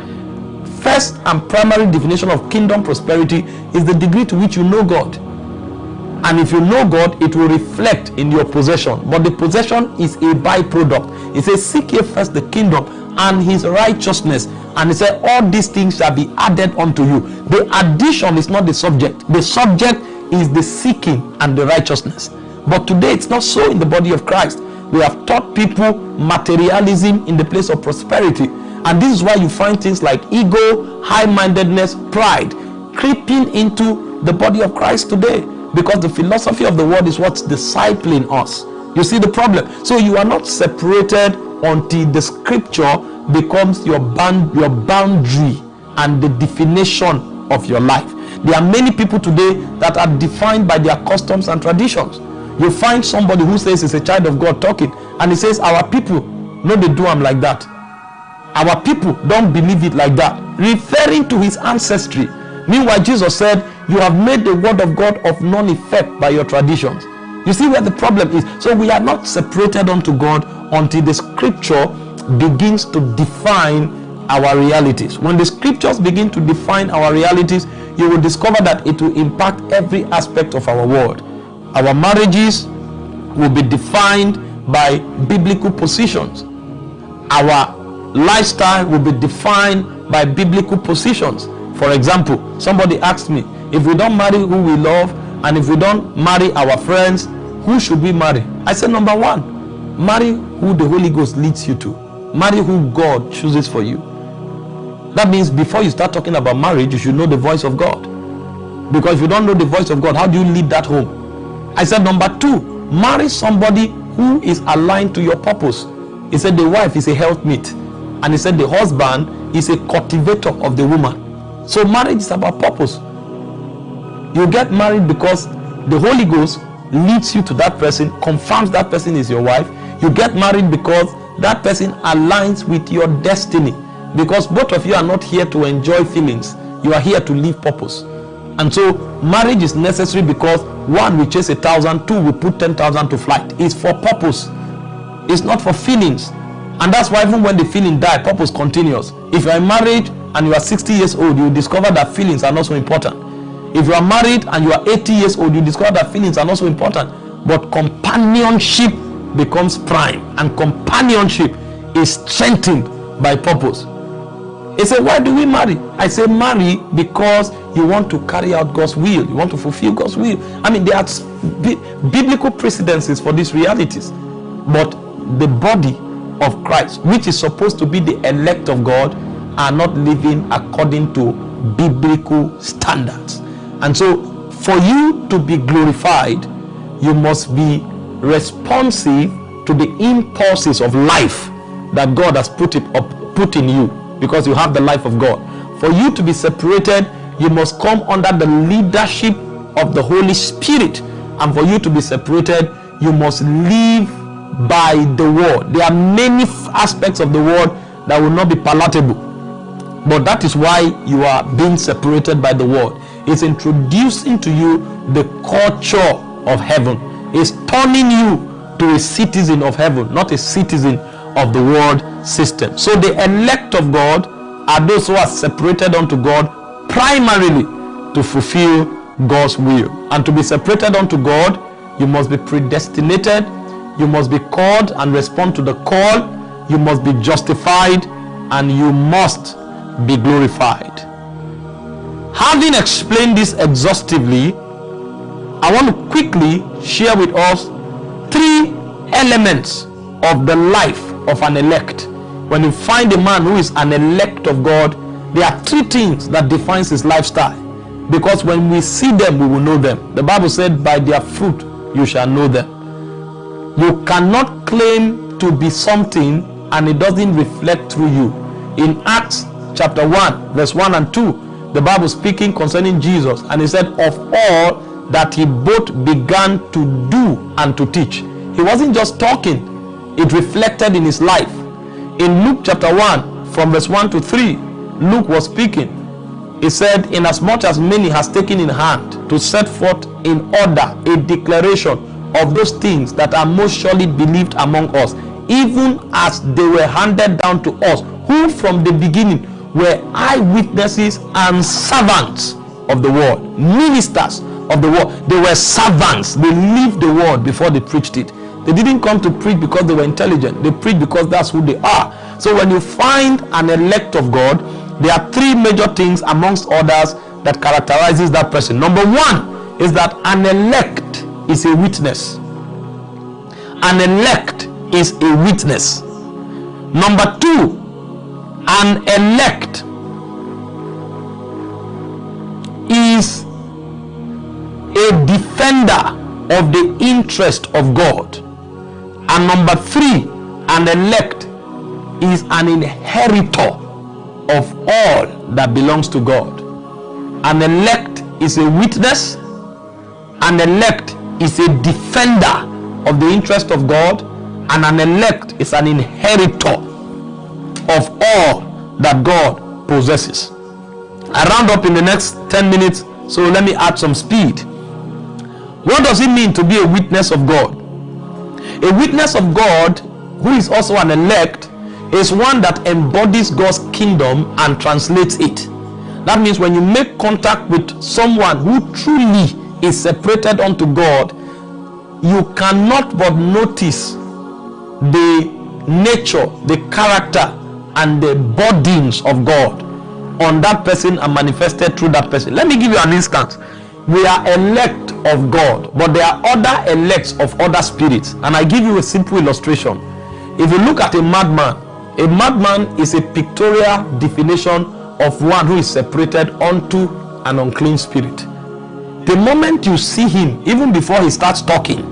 first and primary definition of kingdom prosperity is the degree to which you know God. And if you know God, it will reflect in your possession. But the possession is a byproduct. It says, Seek ye first the kingdom and his righteousness. And he said, All these things shall be added unto you. The addition is not the subject, the subject is the seeking and the righteousness. But today it's not so in the body of Christ. We have taught people materialism in the place of prosperity and this is why you find things like ego, high mindedness, pride creeping into the body of Christ today because the philosophy of the world is what's discipling us. You see the problem. So you are not separated until the scripture becomes your band, your boundary and the definition of your life. There are many people today that are defined by their customs and traditions. You find somebody who says he's a child of God talking, and he says, Our people, no, they do them like that. Our people don't believe it like that, referring to his ancestry. Meanwhile, Jesus said, You have made the word of God of none effect by your traditions. You see where the problem is. So we are not separated unto God until the scripture begins to define our realities. When the scriptures begin to define our realities, you will discover that it will impact every aspect of our world. Our marriages will be defined by biblical positions our lifestyle will be defined by biblical positions. For example, somebody asked me, if we don't marry who we love and if we don't marry our friends, who should we marry? I said, number one, marry who the Holy Ghost leads you to. Marry who God chooses for you. That means before you start talking about marriage, you should know the voice of God. Because if you don't know the voice of God, how do you lead that home? I said, number two, marry somebody who is aligned to your purpose. He said, the wife is a helpmeet. And he said, the husband is a cultivator of the woman. So marriage is about purpose. You get married because the Holy Ghost leads you to that person, confirms that person is your wife. You get married because that person aligns with your destiny. Because both of you are not here to enjoy feelings, you are here to live purpose. And so marriage is necessary because one, we chase a thousand, two, we put ten thousand to flight. It's for purpose, it's not for feelings. And that's why even when the feeling die, purpose continues. If you are married and you are 60 years old, you discover that feelings are not so important if you are married and you are 80 years old, you discover that feelings are not so important. But companionship becomes prime, and companionship is strengthened by purpose. He said, Why do we marry? I say, Marry because you want to carry out God's will, you want to fulfill God's will. I mean, there are biblical precedences for these realities, but the body of Christ, which is supposed to be the elect of God, are not living according to biblical standards. And so, for you to be glorified, you must be responsive to the impulses of life that God has put it up, put in you because you have the life of God. For you to be separated, you must come under the leadership of the Holy Spirit. And for you to be separated, you must live by the word. There are many aspects of the word that will not be palatable. But that is why you are being separated by the word It's introducing to you the culture of heaven. It's turning you to a citizen of heaven, not a citizen of the world system. So the elect of God are those who are separated unto God primarily to fulfill God's will. And to be separated unto God, you must be predestinated, you must be called and respond to the call, you must be justified, and you must be glorified. Having explained this exhaustively, I want to quickly share with us three elements of the life of an elect. When you find a man who is an elect of God, there are three things that defines his lifestyle. Because when we see them, we will know them. The Bible said, by their fruit you shall know them. You cannot claim to be something and it doesn't reflect through you. In Acts chapter 1, verse 1 and 2, the Bible speaking concerning Jesus, and he said, Of all that he both began to do and to teach. He wasn't just talking, it reflected in his life. In Luke chapter 1, from verse 1 to 3, Luke was speaking. He said, Inasmuch as many has taken in hand to set forth in order a declaration of those things that are most surely believed among us, even as they were handed down to us, who from the beginning were eyewitnesses and servants of the word, ministers of the word. They were servants. They lived the word before they preached it. They didn't come to preach because they were intelligent. They preached because that's who they are. So when you find an elect of God, there are three major things amongst others that characterizes that person. Number one is that an elect is a witness. An elect is a witness. Number two, an elect is a defender of the interest of God. And number three, an elect is an inheritor of all that belongs to God. An elect is a witness, an elect is a defender of the interest of God, and an elect is an inheritor of all that God possesses. I round up in the next 10 minutes, so let me add some speed. What does it mean to be a witness of God? A witness of God, who is also an elect, is one that embodies God's kingdom and translates it. That means when you make contact with someone who truly is separated unto God, you cannot but notice the nature, the character, and the bodies of God on that person and manifested through that person. Let me give you an instance. We are elect of God, but there are other elects of other spirits. And I give you a simple illustration. If you look at a madman, a madman is a pictorial definition of one who is separated unto an unclean spirit. The moment you see him, even before he starts talking,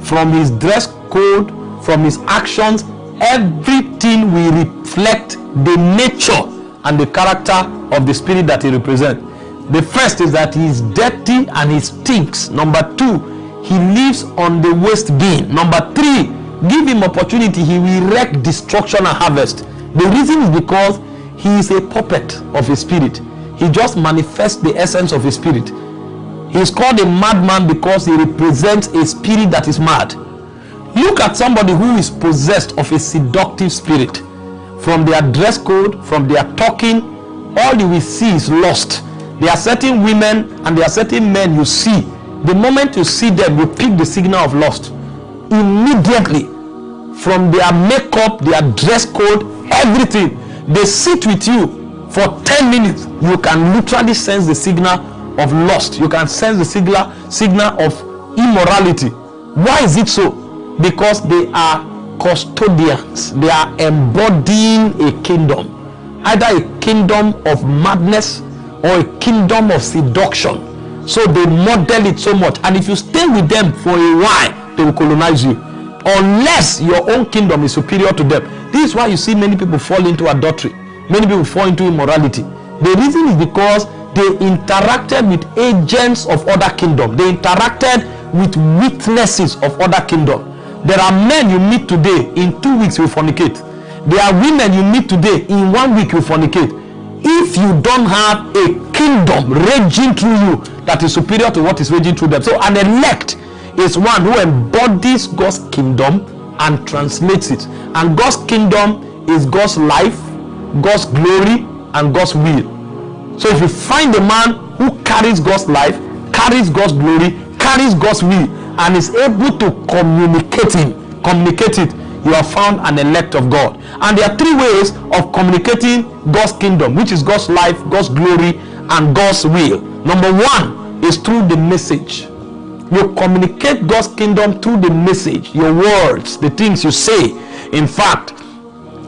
from his dress code, from his actions, everything will reflect the nature and the character of the spirit that he represents. The first is that he is dirty and he stinks. Number two, he lives on the waste bin. Number three, give him opportunity, he will wreak destruction and harvest. The reason is because he is a puppet of a spirit. He just manifests the essence of a spirit. He is called a madman because he represents a spirit that is mad. Look at somebody who is possessed of a seductive spirit. From their dress code, from their talking, all you will see is lost. There are certain women and there are certain men you see. The moment you see them, you pick the signal of lust. Immediately, from their makeup, their dress code, everything, they sit with you for 10 minutes. You can literally sense the signal of lust. You can sense the signal, signal of immorality. Why is it so? because they are custodians they are embodying a kingdom either a kingdom of madness or a kingdom of seduction. So they model it so much. And if you stay with them for a while they will colonize you. Unless your own kingdom is superior to them. This is why you see many people fall into adultery. Many people fall into immorality. The reason is because they interacted with agents of other kingdom. They interacted with witnesses of other kingdom. There are men you meet today, in two weeks you fornicate. There are women you meet today, in one week you fornicate. If you don't have a kingdom raging through you that is superior to what is raging through them. So an elect is one who embodies God's kingdom and translates it. And God's kingdom is God's life, God's glory, and God's will. So if you find a man who carries God's life, carries God's glory, carries God's will, and is able to communicate him communicate it you have found an elect of god. And there are three ways of communicating god's kingdom which is god's life god's glory and god's will. Number one is through the message. You communicate god's kingdom through the message your words the things you say. In fact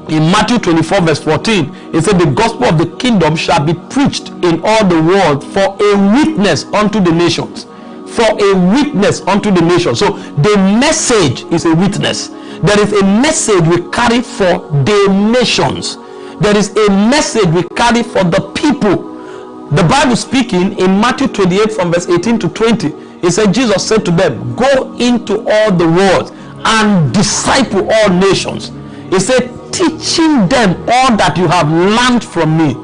in Matthew 24, verse 14, it said, The gospel of the kingdom shall be preached in all the world for a witness unto the nations for a witness unto the nation. So the message is a witness. There is a message we carry for the nations. There is a message we carry for the people. The Bible speaking in Matthew 28 from verse 18 to 20, it said, Jesus said to them, Go into all the world and disciple all nations. He said, teaching them all that you have learned from me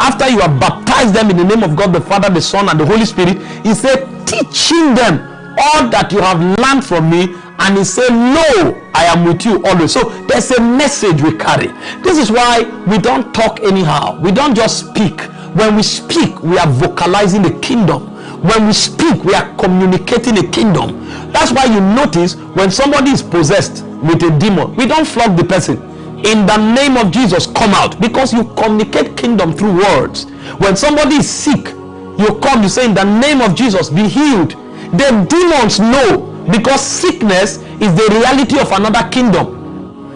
after you have baptized them in the name of God the Father, the Son, and the Holy Spirit, he said, teaching them all that you have learned from me. And he said, No, I am with you always. So there's a message we carry. This is why we don't talk anyhow. We don't just speak. When we speak, we are vocalizing the kingdom. When we speak, we are communicating a kingdom. That's why you notice when somebody is possessed with a demon, we don't flog the person in the name of Jesus come out. Because you communicate kingdom through words. When somebody is sick you come you say in the name of Jesus be healed. The demons know because sickness is the reality of another kingdom.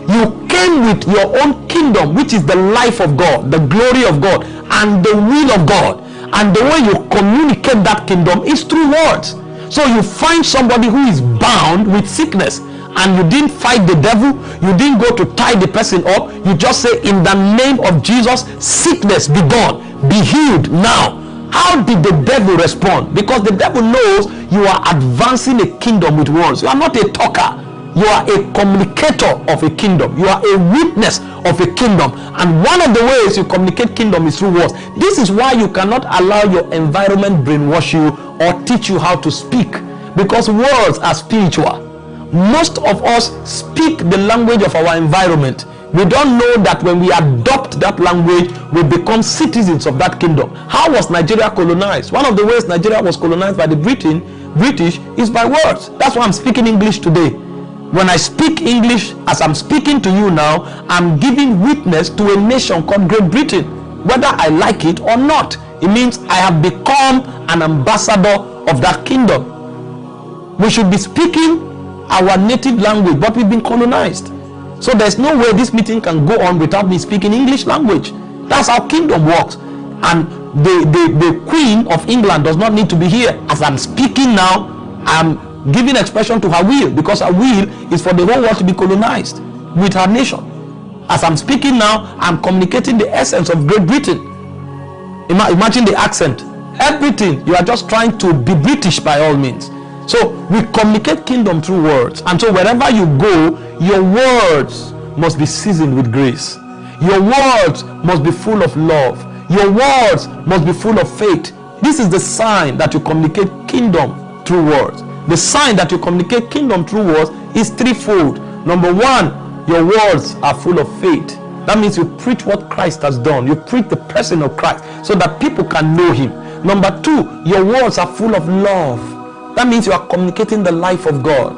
You came with your own kingdom which is the life of God the glory of God and the will of God. And the way you communicate that kingdom is through words. So you find somebody who is bound with sickness and you didn't fight the devil you didn't go to tie the person up you just say in the name of jesus sickness be gone be healed now. How did the devil respond? Because the devil knows you are advancing a kingdom with words. You are not a talker. You are a communicator of a kingdom. You are a witness of a kingdom. And one of the ways you communicate kingdom is through words. This is why you cannot allow your environment brainwash you or teach you how to speak. Because words are spiritual most of us speak the language of our environment. We don't know that when we adopt that language we become citizens of that kingdom. How was nigeria colonized? One of the ways nigeria was colonized by the britain british is by words. That's why i'm speaking english today. When I speak English, as I'm speaking to you now, I'm giving witness to a nation called Great Britain, whether I like it or not. It means I have become an ambassador of that kingdom. We should be speaking our native language, but we've been colonized. So there's no way this meeting can go on without me speaking English language. That's how kingdom works. And the, the, the queen of England does not need to be here. As I'm speaking now, I'm giving expression to her will because her will is for the whole world to be colonized with her nation. As I'm speaking now, I'm communicating the essence of Great Britain. Ima imagine the accent. Everything. You are just trying to be British by all means. So we communicate kingdom through words. And so wherever you go, your words must be seasoned with grace. Your words must be full of love. Your words must be full of faith. This is the sign that you communicate kingdom through words the sign that you communicate kingdom through words is threefold number one your words are full of faith that means you preach what christ has done you preach the person of christ so that people can know him number two your words are full of love that means you are communicating the life of god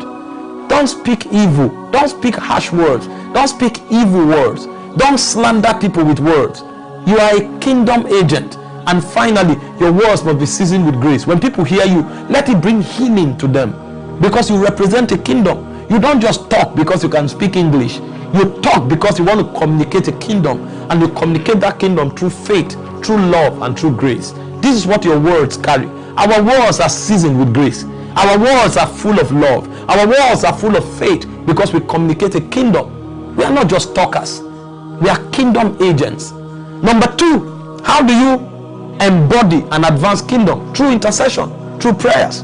don't speak evil don't speak harsh words don't speak evil words don't slander people with words you are a kingdom agent and finally, your words must be seasoned with grace. When people hear you, let it bring healing to them because you represent a kingdom. You don't just talk because you can speak English. You talk because you want to communicate a kingdom and you communicate that kingdom through faith, through love, and through grace. This is what your words carry. Our words are seasoned with grace. Our words are full of love. Our words are full of faith because we communicate a kingdom. We are not just talkers, we are kingdom agents. Number two, how do you embody an advanced kingdom through intercession, through prayers.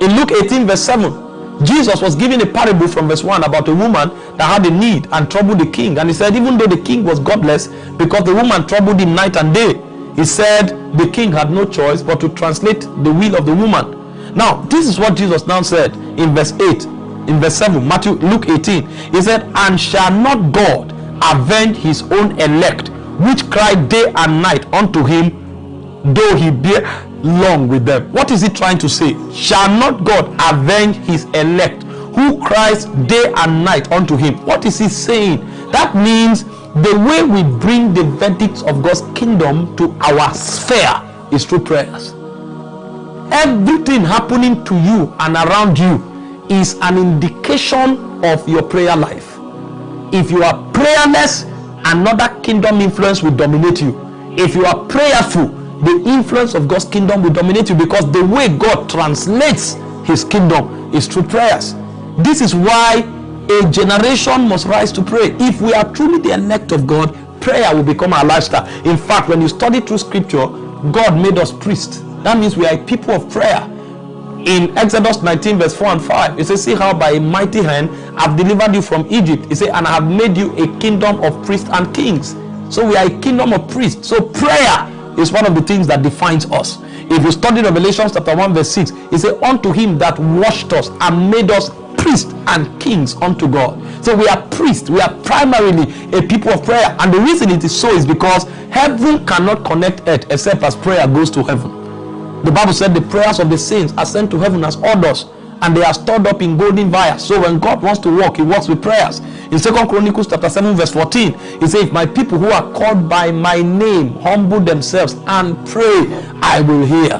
In Luke 18, verse 7, Jesus was giving a parable from verse 1 about a woman that had a need and troubled the king. And he said, even though the king was godless, because the woman troubled him night and day, he said the king had no choice but to translate the will of the woman. Now, this is what Jesus now said in verse 8, in verse 7, Matthew, Luke 18. He said, And shall not God avenge his own elect, which cry day and night unto him though he bear long with them. What is he trying to say? Shall not God avenge his elect who cries day and night unto him? What is he saying? That means the way we bring the verdicts of God's kingdom to our sphere is through prayers. Everything happening to you and around you is an indication of your prayer life. If you are prayerless, another kingdom influence will dominate you. If you are prayerful, the influence of God's kingdom will dominate you because the way God translates his kingdom is through prayers. This is why a generation must rise to pray. If we are truly the elect of God, prayer will become our lifestyle. In fact, when you study through scripture, God made us priests. That means we are a people of prayer. In Exodus 19, verse 4 and 5, it says, See how by a mighty hand I've delivered you from Egypt. He said, And I have made you a kingdom of priests and kings. So we are a kingdom of priests. So prayer is one of the things that defines us. If you study Revelation chapter 1, verse 6, it says, Unto him that washed us and made us priests and kings unto God. So we are priests. We are primarily a people of prayer. And the reason it is so is because heaven cannot connect earth except as prayer goes to heaven. The Bible said the prayers of the saints are sent to heaven as orders and they are stored up in golden vials. So when God wants to work, he works with prayers. In Second Chronicles chapter 7, verse 14, he says, If my people who are called by my name humble themselves and pray, I will hear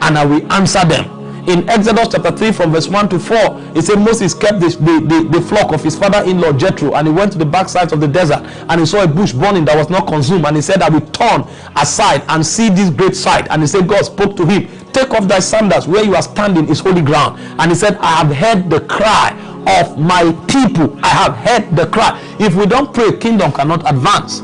and I will answer them. In Exodus chapter 3, from verse 1 to 4, it said Moses kept the, the, the, flock of his father-in-law Jethro, and he went to the backside of the desert, and he saw a bush burning that was not consumed, and he said, I will turn aside and see this great sight. And he said, God spoke to him, Take off thy sandals, where you are standing is holy ground. And he said, I have heard the cry of my people. I have heard the cry. If we don't pray, kingdom cannot advance.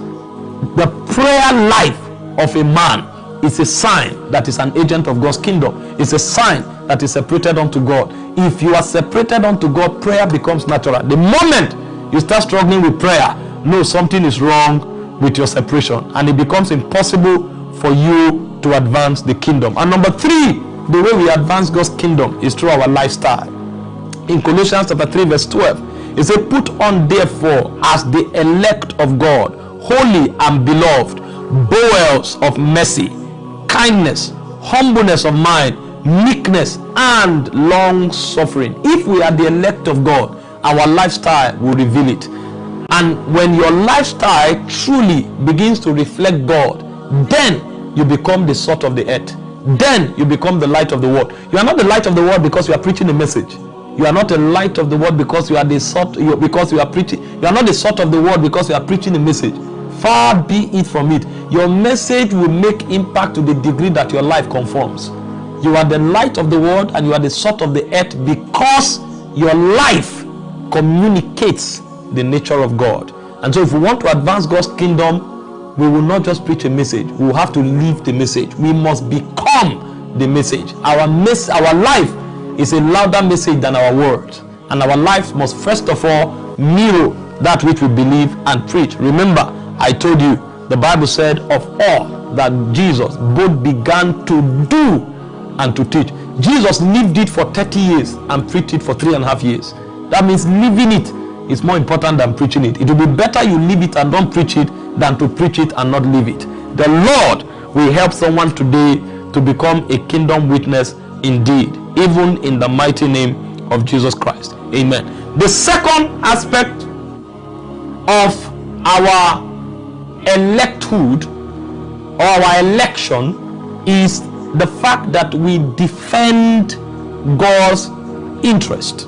The prayer life of a man is a sign that is an agent of God's kingdom. It's a sign that is separated unto God. If you are separated unto God, prayer becomes natural. The moment you start struggling with prayer, know something is wrong with your separation and it becomes impossible for you to advance the kingdom. And number three, the way we advance God's kingdom is through our lifestyle in Colossians chapter 3 verse 12 it says put on therefore as the elect of God holy and beloved bowels of mercy kindness humbleness of mind meekness and long suffering if we are the elect of God our lifestyle will reveal it. And when your lifestyle truly begins to reflect God, then you become the salt of the earth. Then you become the light of the world. You are not the light of the world because you are preaching a message. You are not the light of the world because you are the salt you, because you are preaching. You are not the salt of the world because you are preaching a message. Far be it from it. Your message will make impact to the degree that your life conforms. You are the light of the world and you are the salt of the earth because your life communicates the nature of God. And so, if we want to advance God's kingdom, we will not just preach a message, we will have to live the message. We must become the message. Our, mes- our life is a louder message than our words. And our life must first of all mirror that which we believe and preach. Remember, I told you, the Bible said, of all that Jesus both began to do and to teach. Jesus lived it for 30 years and preached it for three and a half years. That means living it is more important than preaching it. It will be better you live it and don't preach it than to preach it and not live it. The Lord will help someone today to become a kingdom witness indeed, even in the mighty name of Jesus Christ. Amen. The second aspect of our electhood or our election is the fact that we defend God's interest.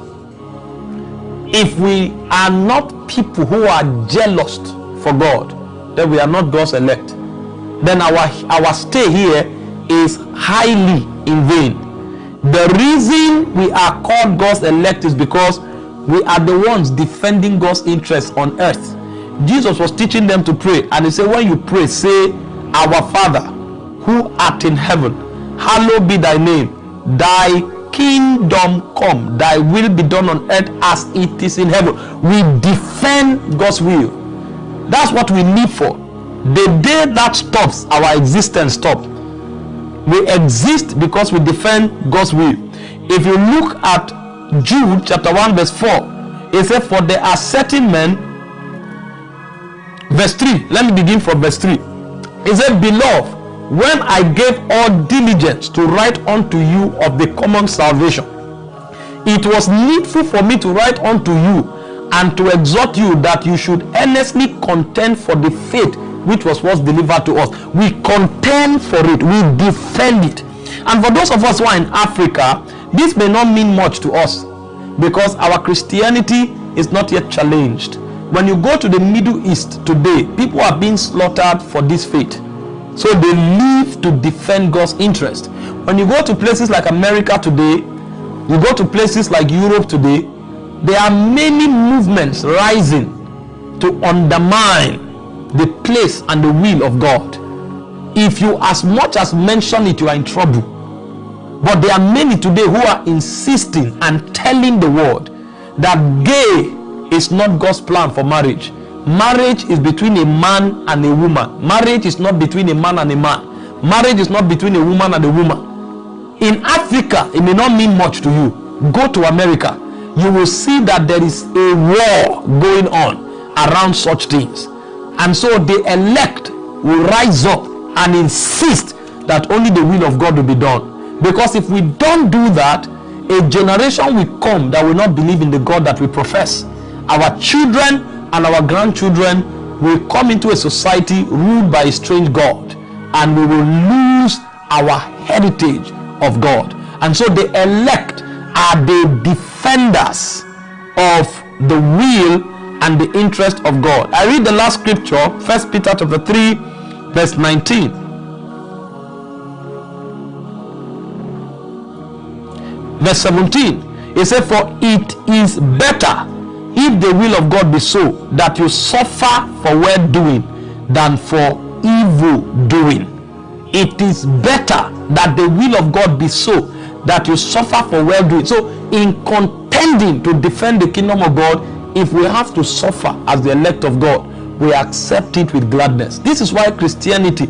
If we are not people who are jealous for God, then we are not God's elect. Then our our stay here is highly in vain. The reason we are called God's elect is because we are the ones defending God's interest on earth. Jesus was teaching them to pray, and he said, When you pray, say, Our Father, who art in heaven, hallowed be thy name, thy kingdom come, thy will be done on earth as it is in heaven. We defend God's will. That's what we live for. The day that stops, our existence stops. We exist because we defend God's will. If you look at Jude chapter 1, verse 4, it says, For there are certain men, verse 3. Let me begin from verse 3. he said, Beloved, when I gave all diligence to write unto you of the common salvation, it was needful for me to write unto you and to exhort you that you should earnestly contend for the faith which was once delivered to us. We contend for it, we defend it. And for those of us who are in Africa, this may not mean much to us because our Christianity is not yet challenged. When you go to the Middle East today, people are being slaughtered for this faith. So they live to defend God's interest. When you go to places like America today, you go to places like Europe today, there are many movements rising to undermine the place and the will of God. If you as much as mention it, you are in trouble. But there are many today who are insisting and telling the world that gay is not God's plan for marriage. Marriage is between a man and a woman. Marriage is not between a man and a man. Marriage is not between a woman and a woman. In Africa, it may not mean much to you. Go to America, you will see that there is a war going on around such things. And so the elect will rise up and insist that only the will of God will be done. Because if we don't do that, a generation will come that will not believe in the God that we profess. Our children and our grandchildren will come into a society ruled by a strange God and we will lose our heritage of God. And so the elect are the defenders of the will and the interest of God. I read the last scripture, First Peter chapter 3, verse 19. Verse 17. It said, For it is better if the will of God be so that you suffer for well doing than for evil doing. It is better that the will of God be so that you suffer for well doing. So, in contending to defend the kingdom of God, if we have to suffer as the elect of God, we accept it with gladness. This is why Christianity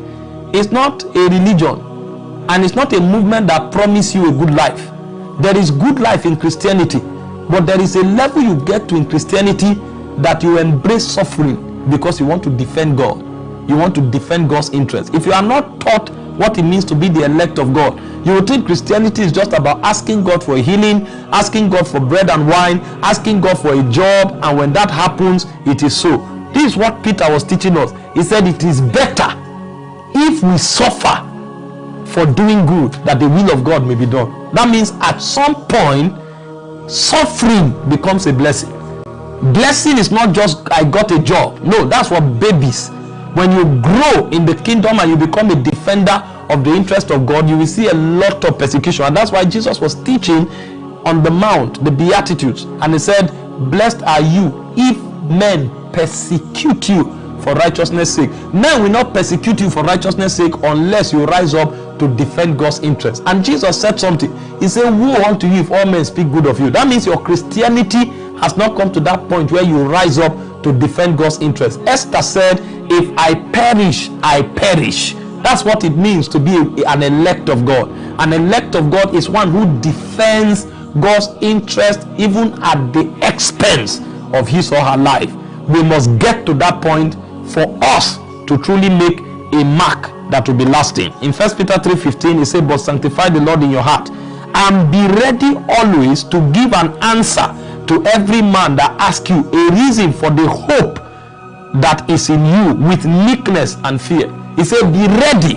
is not a religion and it's not a movement that promises you a good life. There is good life in Christianity, but there is a level you get to in Christianity that you embrace suffering because you want to defend God. You want to defend God's interest. If you are not taught what it means to be the elect of God. You would think Christianity is just about asking God for healing, asking God for bread and wine, asking God for a job, and when that happens, it is so. This is what Peter was teaching us. He said it is better if we suffer for doing good that the will of God may be done. That means at some point, suffering becomes a blessing. Blessing is not just I got a job. No, that's for babies. When you grow in the kingdom and you become a defender of the interest of God, you will see a lot of persecution. And that's why Jesus was teaching on the mount, the Beatitudes. And he said, Blessed are you if men persecute you for righteousness sake. Men will not persecute you for righteousness sake unless you rise up to defend God's interest. And Jesus said something. He said, Woe unto you if all men speak good of you. That means your Christianity has not come to that point where you rise up to defend God's interest. Esther said, If I perish, I perish. That's what it means to be an elect of God. An elect of God is one who defends God's interest even at the expense of his or her life. We must get to that point for us to truly make a mark that will be lasting. In 1 Peter 3:15, he said, But sanctify the Lord in your heart, and be ready always to give an answer to every man that asks you a reason for the hope that is in you with meekness and fear. He said, Be ready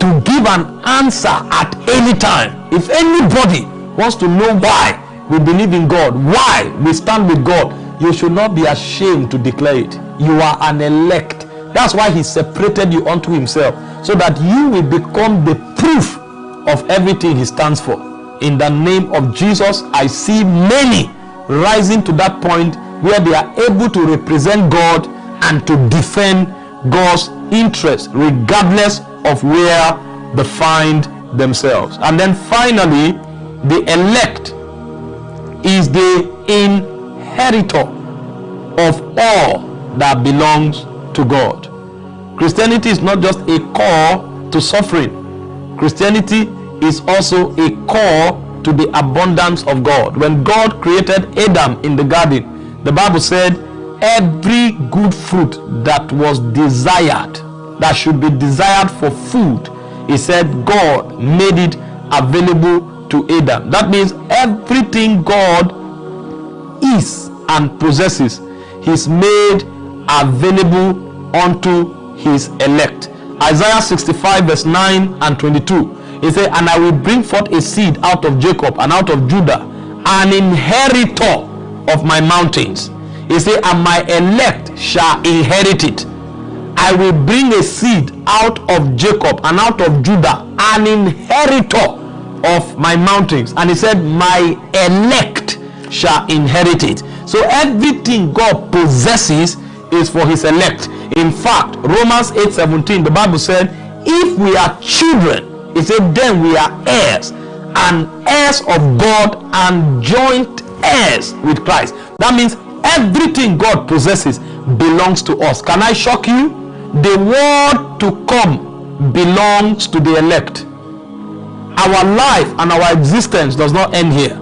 to give an answer at any time. If anybody wants to know why we believe in God, why we stand with God, you should not be ashamed to declare it. You are an elect. That's why He separated you unto Himself, so that you will become the proof of everything He stands for. In the name of Jesus, I see many rising to that point where they are able to represent God and to defend God's interest, regardless of where they find themselves. And then finally, the elect is the inheritor of all that belongs to God. Christianity is not just a call to suffering, Christianity is also a call to the abundance of God. When God created Adam in the garden, the Bible said, Every good fruit that was desired, that should be desired for food, he said, God made it available to Adam. That means everything God is and possesses, He's made available unto His elect. Isaiah 65, verse 9 and 22. He said, And I will bring forth a seed out of Jacob and out of Judah, an inheritor of my mountains. He said, And my elect shall inherit it. I will bring a seed out of Jacob and out of Judah, an inheritor of my mountains. And he said, My elect shall inherit it. So everything God possesses is for his elect. In fact, Romans 8 17, the Bible said, If we are children, he said, Then we are heirs, and heirs of God, and joint heirs with Christ. That means everything God possesses belongs to us. Can I shock you? The world to come belongs to the elect. Our life and our existence does not end here.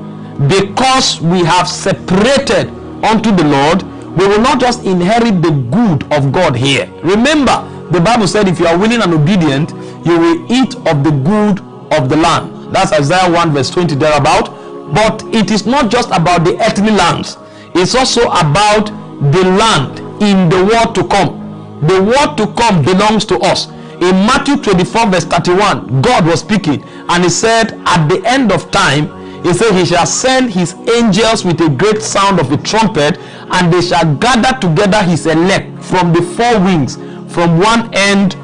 Because we have separated unto the Lord, we will not just inherit the good of God here. Remember, the Bible said, if you are willing and obedient, you will eat of the good of the land. That's Isaiah 1 verse 20 thereabout. But it is not just about the earthly lands. It's also about the land in the world to come. The world to come belongs to us. In Matthew 24 verse 31, God was speaking and he said, at the end of time, he said, He shall send his angels with a great sound of a trumpet, and they shall gather together his elect from the four winds, from one end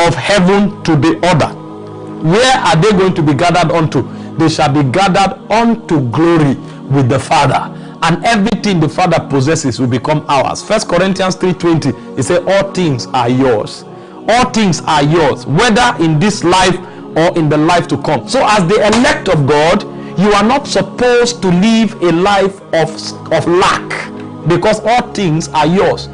of heaven to the other. Where are they going to be gathered unto? They shall be gathered unto glory with the Father. And everything the Father possesses will become ours. First Corinthians 3:20. He said, All things are yours. All things are yours, whether in this life or in the life to come. So, as the elect of God, you are not supposed to live a life of, of lack because all things are yours.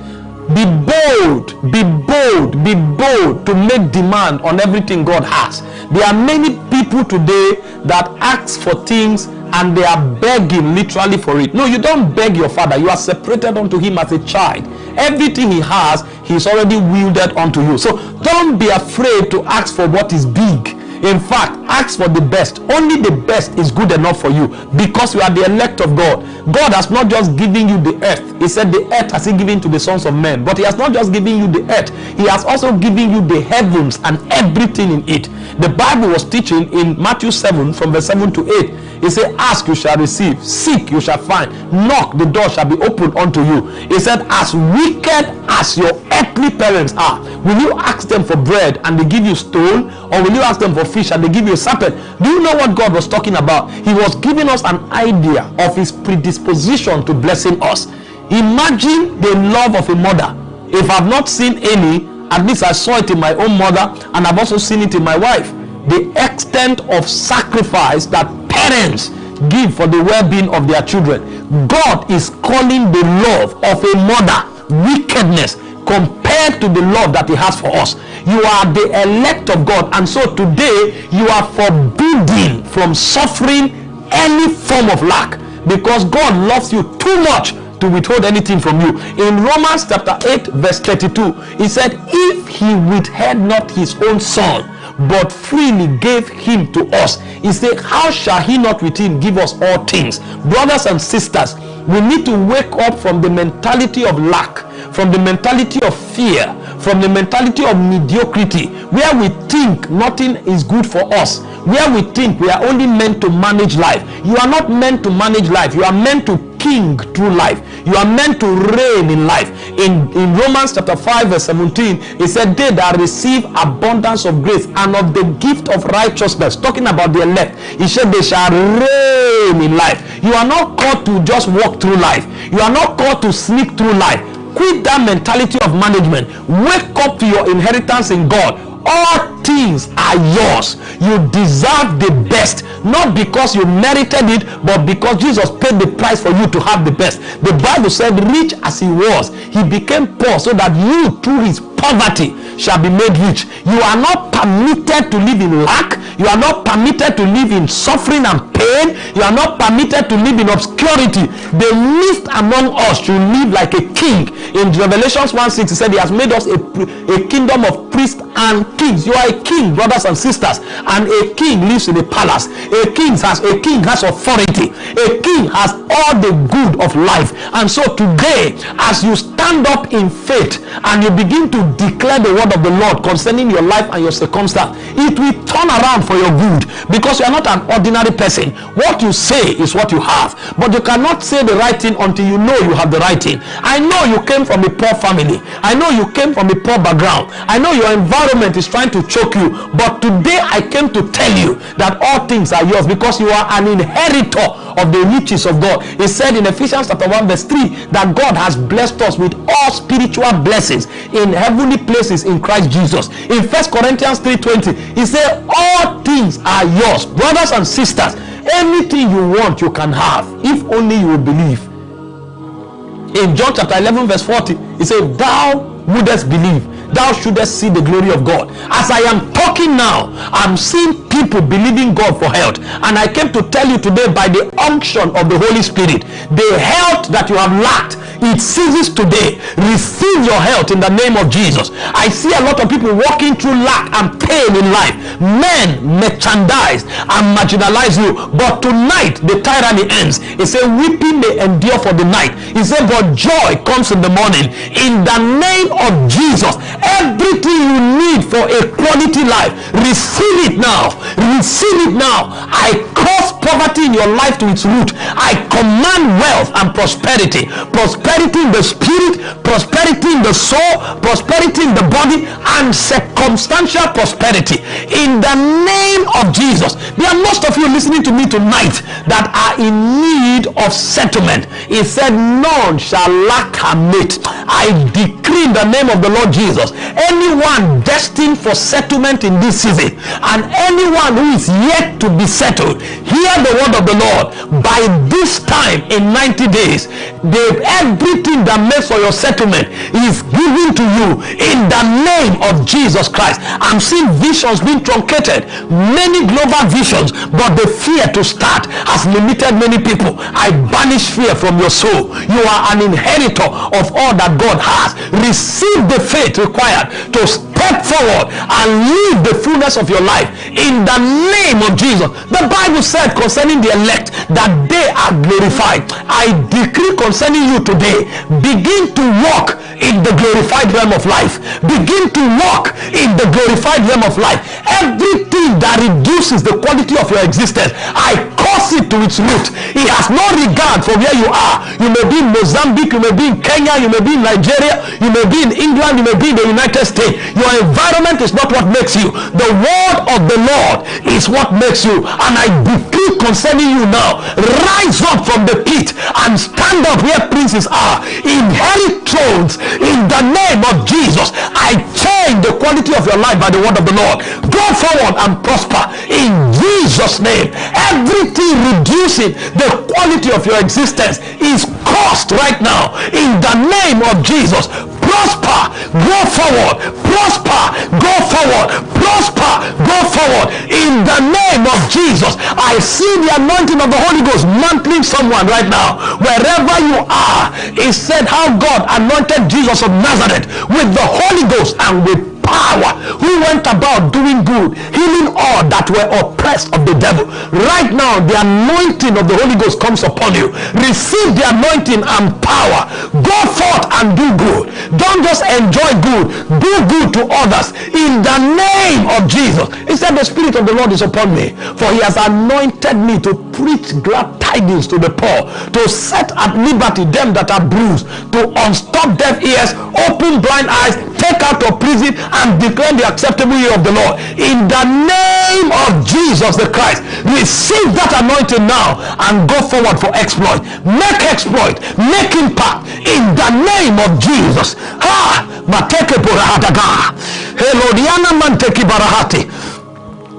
Be bold be bold be bold to make demand on everything god has. There are many people today that ask for things and they are begging literally for it. No you don't beg your father. You are separated unto him as a child. Everything he has he's already wielded unto you. So don't be afraid to ask for what is big in fact, ask for the best. Only the best is good enough for you because you are the elect of God. God has not just given you the earth. He said the earth has he given to the sons of men. But he has not just given you the earth. He has also given you the heavens and everything in it. The Bible was teaching in Matthew 7 from verse 7 to 8. He said, Ask, you shall receive. Seek, you shall find. Knock, the door shall be opened unto you. He said, As wicked as your earthly parents are, will you ask them for bread and they give you stone? Or will you ask them for fish and they give you a serpent? Do you know what God was talking about? He was giving us an idea of his predisposition to blessing us. Imagine the love of a mother. If I've not seen any, at least I saw it in my own mother and I've also seen it in my wife. The extent of sacrifice that parents give for the well-being of their children. God is calling the love of a mother wickedness compared to the love that he has for us. You are the elect of God and so today you are forbidden from suffering any form of lack because God loves you too much to withhold anything from you. In Romans chapter 8 verse 32, he said, if he withheld not his own son, but freely gave him to us. He said, How shall he not with him give us all things? Brothers and sisters, we need to wake up from the mentality of lack, from the mentality of fear, from the mentality of mediocrity, where we think nothing is good for us, where we think we are only meant to manage life. You are not meant to manage life, you are meant to king through life. You are meant to reign in life. In, in Romans chapter 5 verse 17, it said, they that receive abundance of grace and of the gift of righteousness, talking about the elect, he said they shall reign in life. You are not called to just walk through life. You are not called to sneak through life. Quit that mentality of management. Wake up to your inheritance in God. All things are yours. You deserve the best not because you merited it but because jesus paid the price for you to have the best. The bible said rich as he was he became poor so that you through his poverty shall be made rich. You are not permitted to live in lack. You are not permitted to live in suffering and pain. You are not permitted to live in obscurity. The least among us should live like a king. In revelations 1 6 he said he has made us a, a kingdom of priests and kings. You are a king brothers and sisters and a king lives in a palace. A king has a king has authority. A king has all the good of life. And so today as you stand up in faith and you begin to declare the word of the lord concerning your life and your circumstance. It will turn around for your good because you are not an ordinary person. What you say is what you have but you cannot say the right thing until you know you have the right thing. I know you came from a poor family. I know you came from a poor background. I know your environment is trying to choke you but today i came to tell you that all things are yours because you are an inheritor of the riches of god. He said in ephesians chapter 1 verse 3 that god has blessed us with all spiritual blessings in heavenly places in christ jesus. In first corinthians 3.20 he said all things are yours brothers and sisters. Anything you want you can have if only you believe. In john chapter 11 verse 40 he said thou wouldest believe. Thou shouldest see the glory of God. As I am talking now, I'm seeing people believing God for health. And I came to tell you today by the unction of the Holy Spirit, the health that you have lacked, it ceases today. Receive your health in the name of Jesus. I see a lot of people walking through lack and pain in life. Men merchandise and marginalize you. But tonight the tyranny ends. He said, weeping may endure for the night. He said, but joy comes in the morning. In the name of Jesus, everything you need for a quality life, receive it now. Receive it now. I cause poverty in your life to its root. I command wealth and prosperity. Prosperity in the spirit, prosperity in the soul, prosperity in the body, and circumstantial prosperity. In the name of Jesus. There are most of you listening to me tonight that are in need of settlement. He said, None shall lack a mate. I decree in the name of the Lord Jesus. Anyone destined for settlement in this season and anyone who is yet to be settled, hear the word of the Lord. By this time in 90 days, the, everything that makes for your settlement is given to you in the name of Jesus Christ. I'm seeing visions being truncated, many global visions, but the fear to start has limited many people. I banish fear from your soul. You are an inheritor of all that God has. Receive the faith required to step forward and live the fullness of your life in the name of Jesus. The Bible said concerning the elect that they are glorified. I decree concerning you today, begin to walk in the glorified realm of life. Begin to walk in the glorified realm of life. Everything that reduces the quality of your existence, I curse it to its root. It has no regard for where you are. You may be in Mozambique, you may be in Kenya, you may be in Nigeria, you may be in England, you may be in the United States. Your environment is not what makes you. The word of the Lord is what makes you. And I decree concerning you now, rise up from the pit and stand up where princes are. Inherit thrones in the name of Jesus. I change the quality of your life by the word of the Lord. Go forward and prosper in Jesus' name. Everything reducing the quality of your existence is cost right now in the name of Jesus prosper go forward prosper go forward prosper. Go forward. In the name of jesus i see the anointing of the holy ghost mantling someone right now. Wherever you are he said how god anointed jesus of nazareth with the holy ghost and with power who went about doing good, healing all that were oppressed of the devil. Right now, the anointing of the Holy Ghost comes upon you. Receive the anointing and power. Go forth and do good. Don't just enjoy good. Do good to others in the name of Jesus. He said, the Spirit of the Lord is upon me, for he has anointed me to preach glad tidings to the poor, to set at liberty them that are bruised, to unstop deaf ears, open blind eyes, take out of prison and declare the acceptable year of the Lord. In the name of Jesus the Christ, receive that anointing now and go forward for exploit. Make exploit, make impact in the name of Jesus. Ha! Mateke borahadaga. Helodiana manteki barahati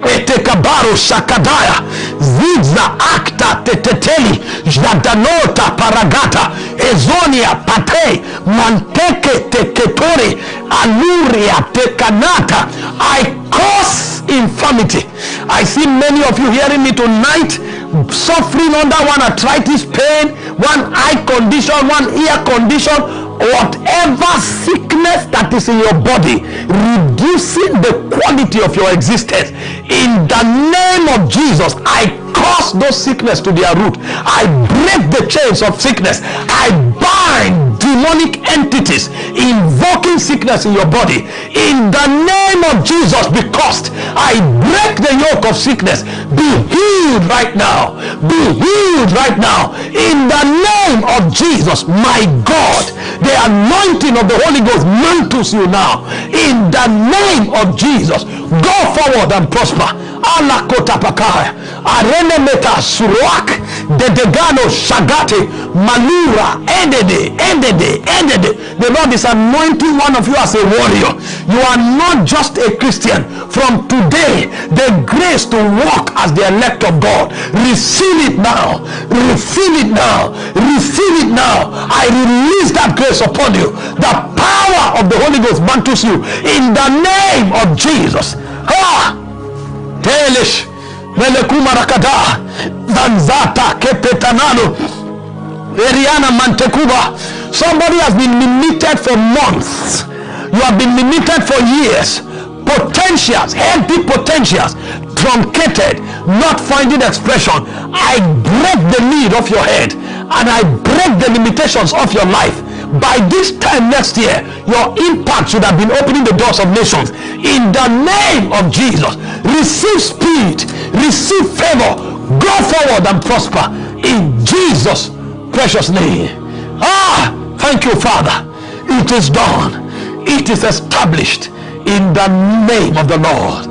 etekabaro shakadaya. Ziza akta teteteli. Jadanota paragata. Ezonia pate. Manteke teketore. Aluria tekanata. I cause infirmity. I see many of you hearing me tonight suffering under one arthritis pain one eye condition one ear condition whatever sickness that is in your body reducing the quality of your existence. In the name of jesus i cause those sickness to their root. I break the chains of sickness. I bind demonic entities invoking sickness in your body in the name of jesus because i break the yoke of sickness be healed right now be healed right now in the name of jesus my god the anointing of the Holy Ghost mantles you now. In the name of Jesus, go forward and prosper. Alakota pakaya. Arene meta suruak. Dedegano shagate. Malura. Endede. Endede. Endede. The Lord is anointing one of you as a warrior. You are not just a Christian. From today, the grace to walk as the elect of God. Receive it now. Receive it now. Receive it now. I release that grace upon you. The power of the Holy Ghost mantles you in the name of Jesus. Rakada zanzata kepetanano Eriana Mantekuba. Somebody has been limited for months. You have been limited for years. Potentials, healthy potentials, truncated, not finding expression. I break the lid off your head and I break the limitations of your life by this time next year, your impact should have been opening the doors of nations. In the name of Jesus, receive speed, receive favor, go forward and prosper in Jesus' precious name. Ah, thank you, Father. It is done, it is established in the name of the Lord.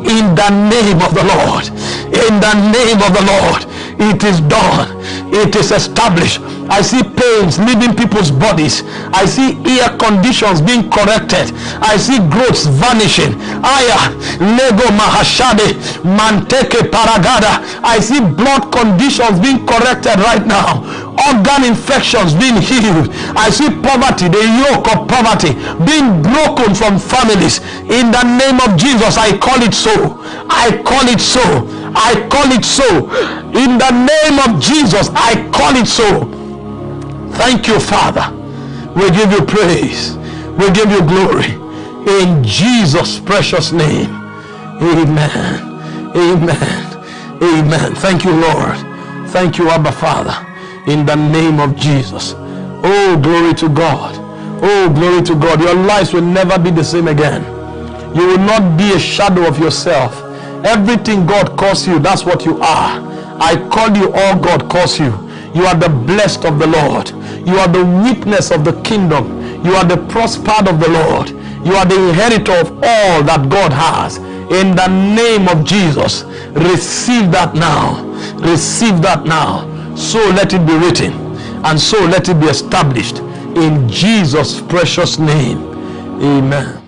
In the name of the Lord. In the name of the Lord. It is done. It is established I see pains leaving people's bodies. I see ear conditions being corrected. I see growths vanishing. Aya, Lego Mahashade, Manteke Paragada. I see blood conditions being corrected right now. Organ infections being healed. I see poverty, the yoke of poverty being broken from families. In the name of Jesus, I call it so. I call it so. I call it so. In the name of Jesus, I call it so. Thank you, Father. We give you praise. We give you glory. In Jesus' precious name. Amen. Amen. Amen. Thank you, Lord. Thank you, Abba Father. In the name of Jesus. Oh, glory to God. Oh, glory to God. Your lives will never be the same again. You will not be a shadow of yourself. Everything God calls you, that's what you are. I call you all God calls you. You are the blessed of the Lord. You are the witness of the kingdom. You are the prospered of the Lord. You are the inheritor of all that God has. In the name of Jesus, receive that now. Receive that now. So let it be written and so let it be established in Jesus' precious name. Amen.